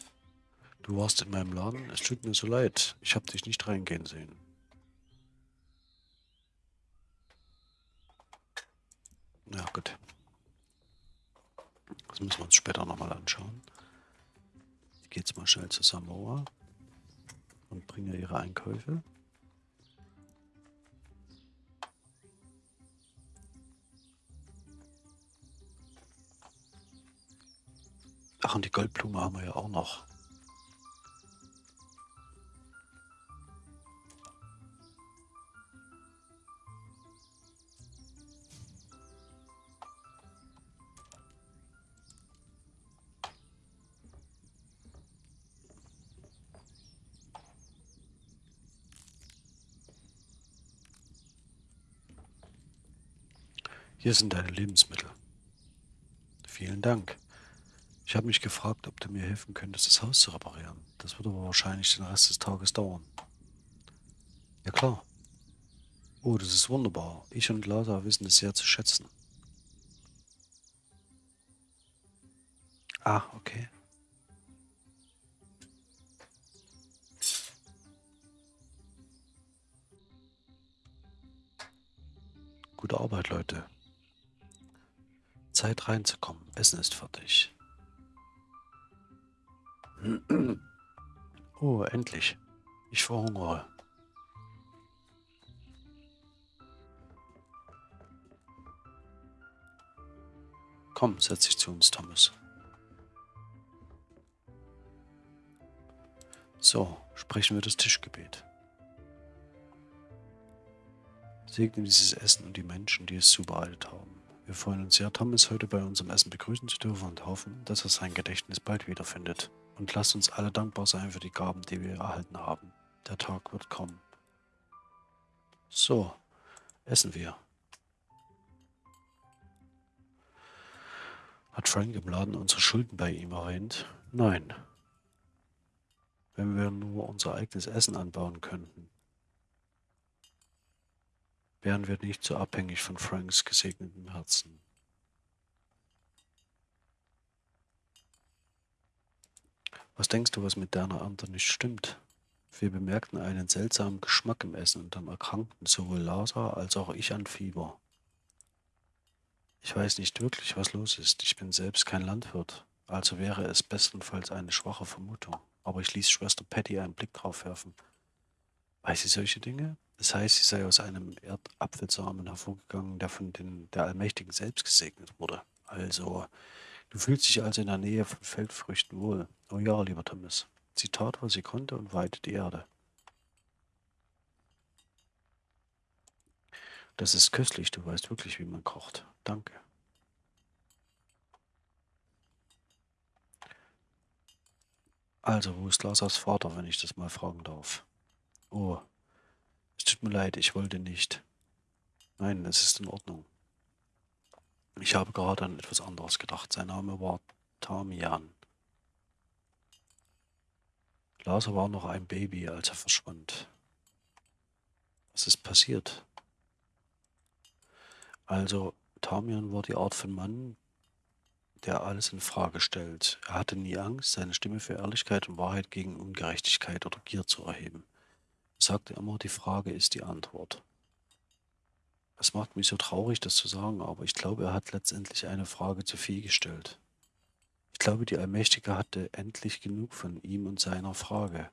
A: du warst in meinem Laden. Es tut mir so leid. Ich habe dich nicht reingehen sehen. Ja, gut. Das müssen wir uns später nochmal anschauen. Ich gehe jetzt mal schnell zu Samoa und bringe ihre Einkäufe. Ach, und die Goldblume haben wir ja auch noch. Hier sind deine Lebensmittel. Vielen Dank. Ich habe mich gefragt, ob du mir helfen könntest, das Haus zu reparieren. Das wird aber wahrscheinlich den Rest des Tages dauern. Ja klar. Oh, das ist wunderbar. Ich und Lada wissen es sehr zu schätzen. Ah, okay. Gute Arbeit, Leute. Zeit reinzukommen. Essen ist fertig. Oh, endlich. Ich verhungere. Komm, setz dich zu uns, Thomas. So, sprechen wir das Tischgebet. Segne dieses Essen und die Menschen, die es zubereitet haben. Wir freuen uns sehr, Thomas heute bei unserem Essen begrüßen zu dürfen und hoffen, dass er sein Gedächtnis bald wiederfindet. Und lasst uns alle dankbar sein für die Gaben, die wir erhalten haben. Der Tag wird kommen. So, essen wir. Hat Frank im Laden unsere Schulden bei ihm erwähnt? Nein. Wenn wir nur unser eigenes Essen anbauen könnten, wären wir nicht so abhängig von Franks gesegnetem Herzen. Was denkst du, was mit deiner Ernte nicht stimmt? Wir bemerkten einen seltsamen Geschmack im Essen und dann erkrankten sowohl Lazar als auch ich an Fieber. Ich weiß nicht wirklich, was los ist. Ich bin selbst kein Landwirt, also wäre es bestenfalls eine schwache Vermutung. Aber ich ließ Schwester Patty einen Blick drauf werfen. Weiß sie solche Dinge? Das heißt, sie sei aus einem Erdapfelsamen hervorgegangen, der von den, der Allmächtigen selbst gesegnet wurde. Also, du fühlst dich also in der Nähe von Feldfrüchten wohl. Oh ja, lieber Thomas. Sie tat, was sie konnte und weihte die Erde. Das ist köstlich, du weißt wirklich, wie man kocht. Danke. Also, wo ist Lasas Vater, wenn ich das mal fragen darf? Oh, es tut mir leid, ich wollte nicht. Nein, es ist in Ordnung. Ich habe gerade an etwas anderes gedacht. Sein Name war Tamian. Lasa war noch ein Baby, als er verschwand. Was ist passiert? Also, Tamian war die Art von Mann, der alles in Frage stellt. Er hatte nie Angst, seine Stimme für Ehrlichkeit und Wahrheit gegen Ungerechtigkeit oder Gier zu erheben. Er sagte immer, die Frage ist die Antwort. Es macht mich so traurig, das zu sagen, aber ich glaube, er hat letztendlich eine Frage zu viel gestellt. Ich glaube, die Allmächtige hatte endlich genug von ihm und seiner Frage.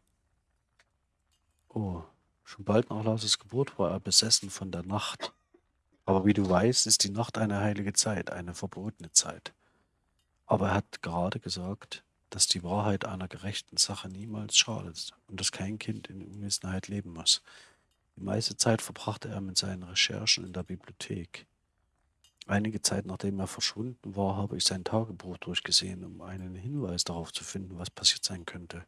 A: Oh, schon bald nach Lases Geburt war er besessen von der Nacht. Aber wie du weißt, ist die Nacht eine heilige Zeit, eine verbotene Zeit. Aber er hat gerade gesagt, dass die Wahrheit einer gerechten Sache niemals schadet und dass kein Kind in Unwissenheit leben muss. Die meiste Zeit verbrachte er mit seinen Recherchen in der Bibliothek. Einige Zeit nachdem er verschwunden war, habe ich sein Tagebuch durchgesehen, um einen Hinweis darauf zu finden, was passiert sein könnte.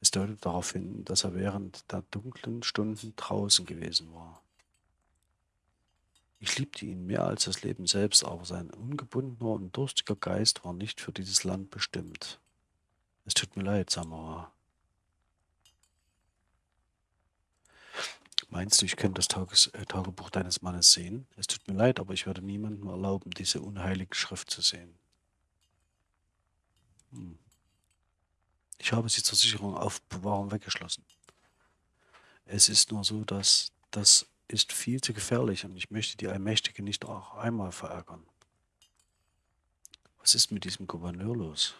A: Es deutet darauf hin, dass er während der dunklen Stunden draußen gewesen war. Ich liebte ihn mehr als das Leben selbst, aber sein ungebundener und durstiger Geist war nicht für dieses Land bestimmt. Es tut mir leid, Samara. Meinst du, ich könnte das Tages äh, Tagebuch deines Mannes sehen? Es tut mir leid, aber ich werde niemandem erlauben, diese unheilige Schrift zu sehen. Hm. Ich habe sie zur Sicherung auf Bewahrung weggeschlossen. Es ist nur so, dass das ist viel zu gefährlich und ich möchte die Allmächtige nicht auch einmal verärgern. Was ist mit diesem Gouverneur los?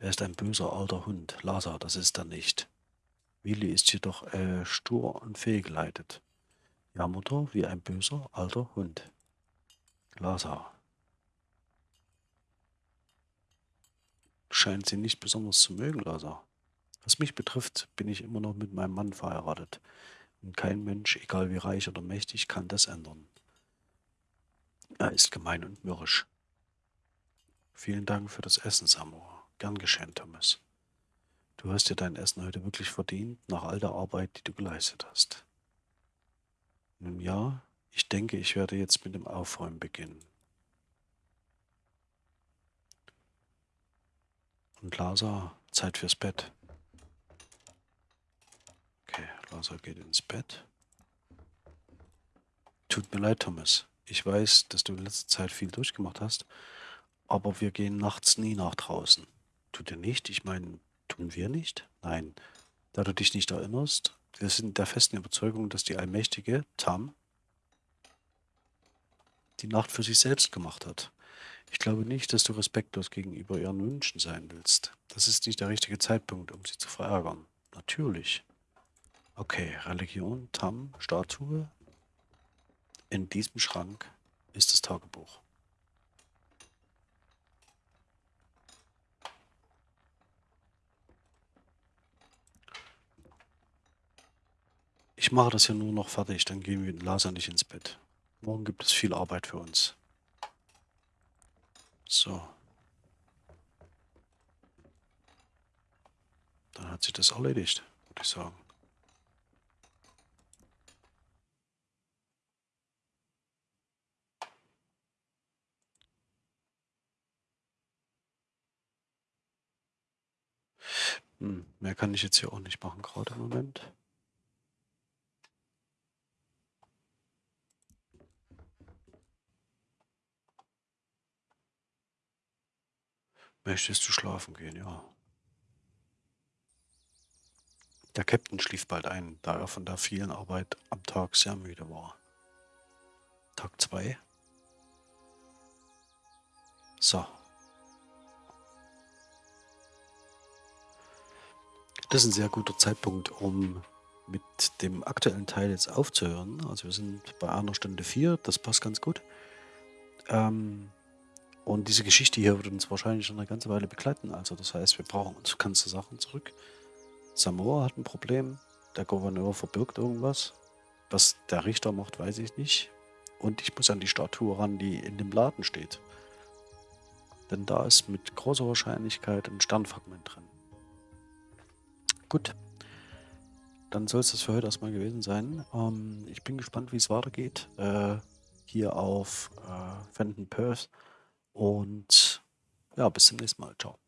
A: Er ist ein böser alter Hund. Lazar, das ist er nicht. Willi ist jedoch äh, stur und fehlgeleitet. Ja, Mutter, wie ein böser alter Hund. Lazar. Scheint sie nicht besonders zu mögen, Lazar. Was mich betrifft, bin ich immer noch mit meinem Mann verheiratet. Und kein Mensch, egal wie reich oder mächtig, kann das ändern. Er ist gemein und mürrisch. Vielen Dank für das Essen, Samura. Gern geschehen, Thomas. Du hast dir dein Essen heute wirklich verdient, nach all der Arbeit, die du geleistet hast. Nun ja, ich denke, ich werde jetzt mit dem Aufräumen beginnen. Und Lasa, Zeit fürs Bett. Okay, Lazar geht ins Bett. Tut mir leid, Thomas. Ich weiß, dass du in letzter Zeit viel durchgemacht hast, aber wir gehen nachts nie nach draußen. Tut ihr nicht? Ich meine, tun wir nicht? Nein. Da du dich nicht erinnerst, wir sind der festen Überzeugung, dass die allmächtige Tam die Nacht für sich selbst gemacht hat. Ich glaube nicht, dass du respektlos gegenüber ihren Wünschen sein willst. Das ist nicht der richtige Zeitpunkt, um sie zu verärgern. Natürlich. Okay, Religion, Tam, Statue. In diesem Schrank ist das Tagebuch. Ich mache das hier nur noch fertig, dann gehen wir mit Laser nicht ins Bett. Morgen gibt es viel Arbeit für uns. So. Dann hat sich das erledigt, würde ich sagen. Hm, mehr kann ich jetzt hier auch nicht machen, gerade im Moment. Möchtest du schlafen gehen? Ja. Der Captain schlief bald ein, da er von der vielen Arbeit am Tag sehr müde war. Tag 2. So. Das ist ein sehr guter Zeitpunkt, um mit dem aktuellen Teil jetzt aufzuhören. Also wir sind bei einer Stunde vier, das passt ganz gut. Ähm, und diese Geschichte hier wird uns wahrscheinlich schon eine ganze Weile begleiten. Also das heißt, wir brauchen uns ganze Sachen zurück. Samoa hat ein Problem. Der Gouverneur verbirgt irgendwas. Was der Richter macht, weiß ich nicht. Und ich muss an die Statue ran, die in dem Laden steht. Denn da ist mit großer Wahrscheinlichkeit ein Sternfragment drin. Gut. Dann soll es das für heute erstmal gewesen sein. Ähm, ich bin gespannt, wie es weitergeht. Äh, hier auf äh, Fenton Perth. Und ja, bis zum nächsten Mal. Ciao.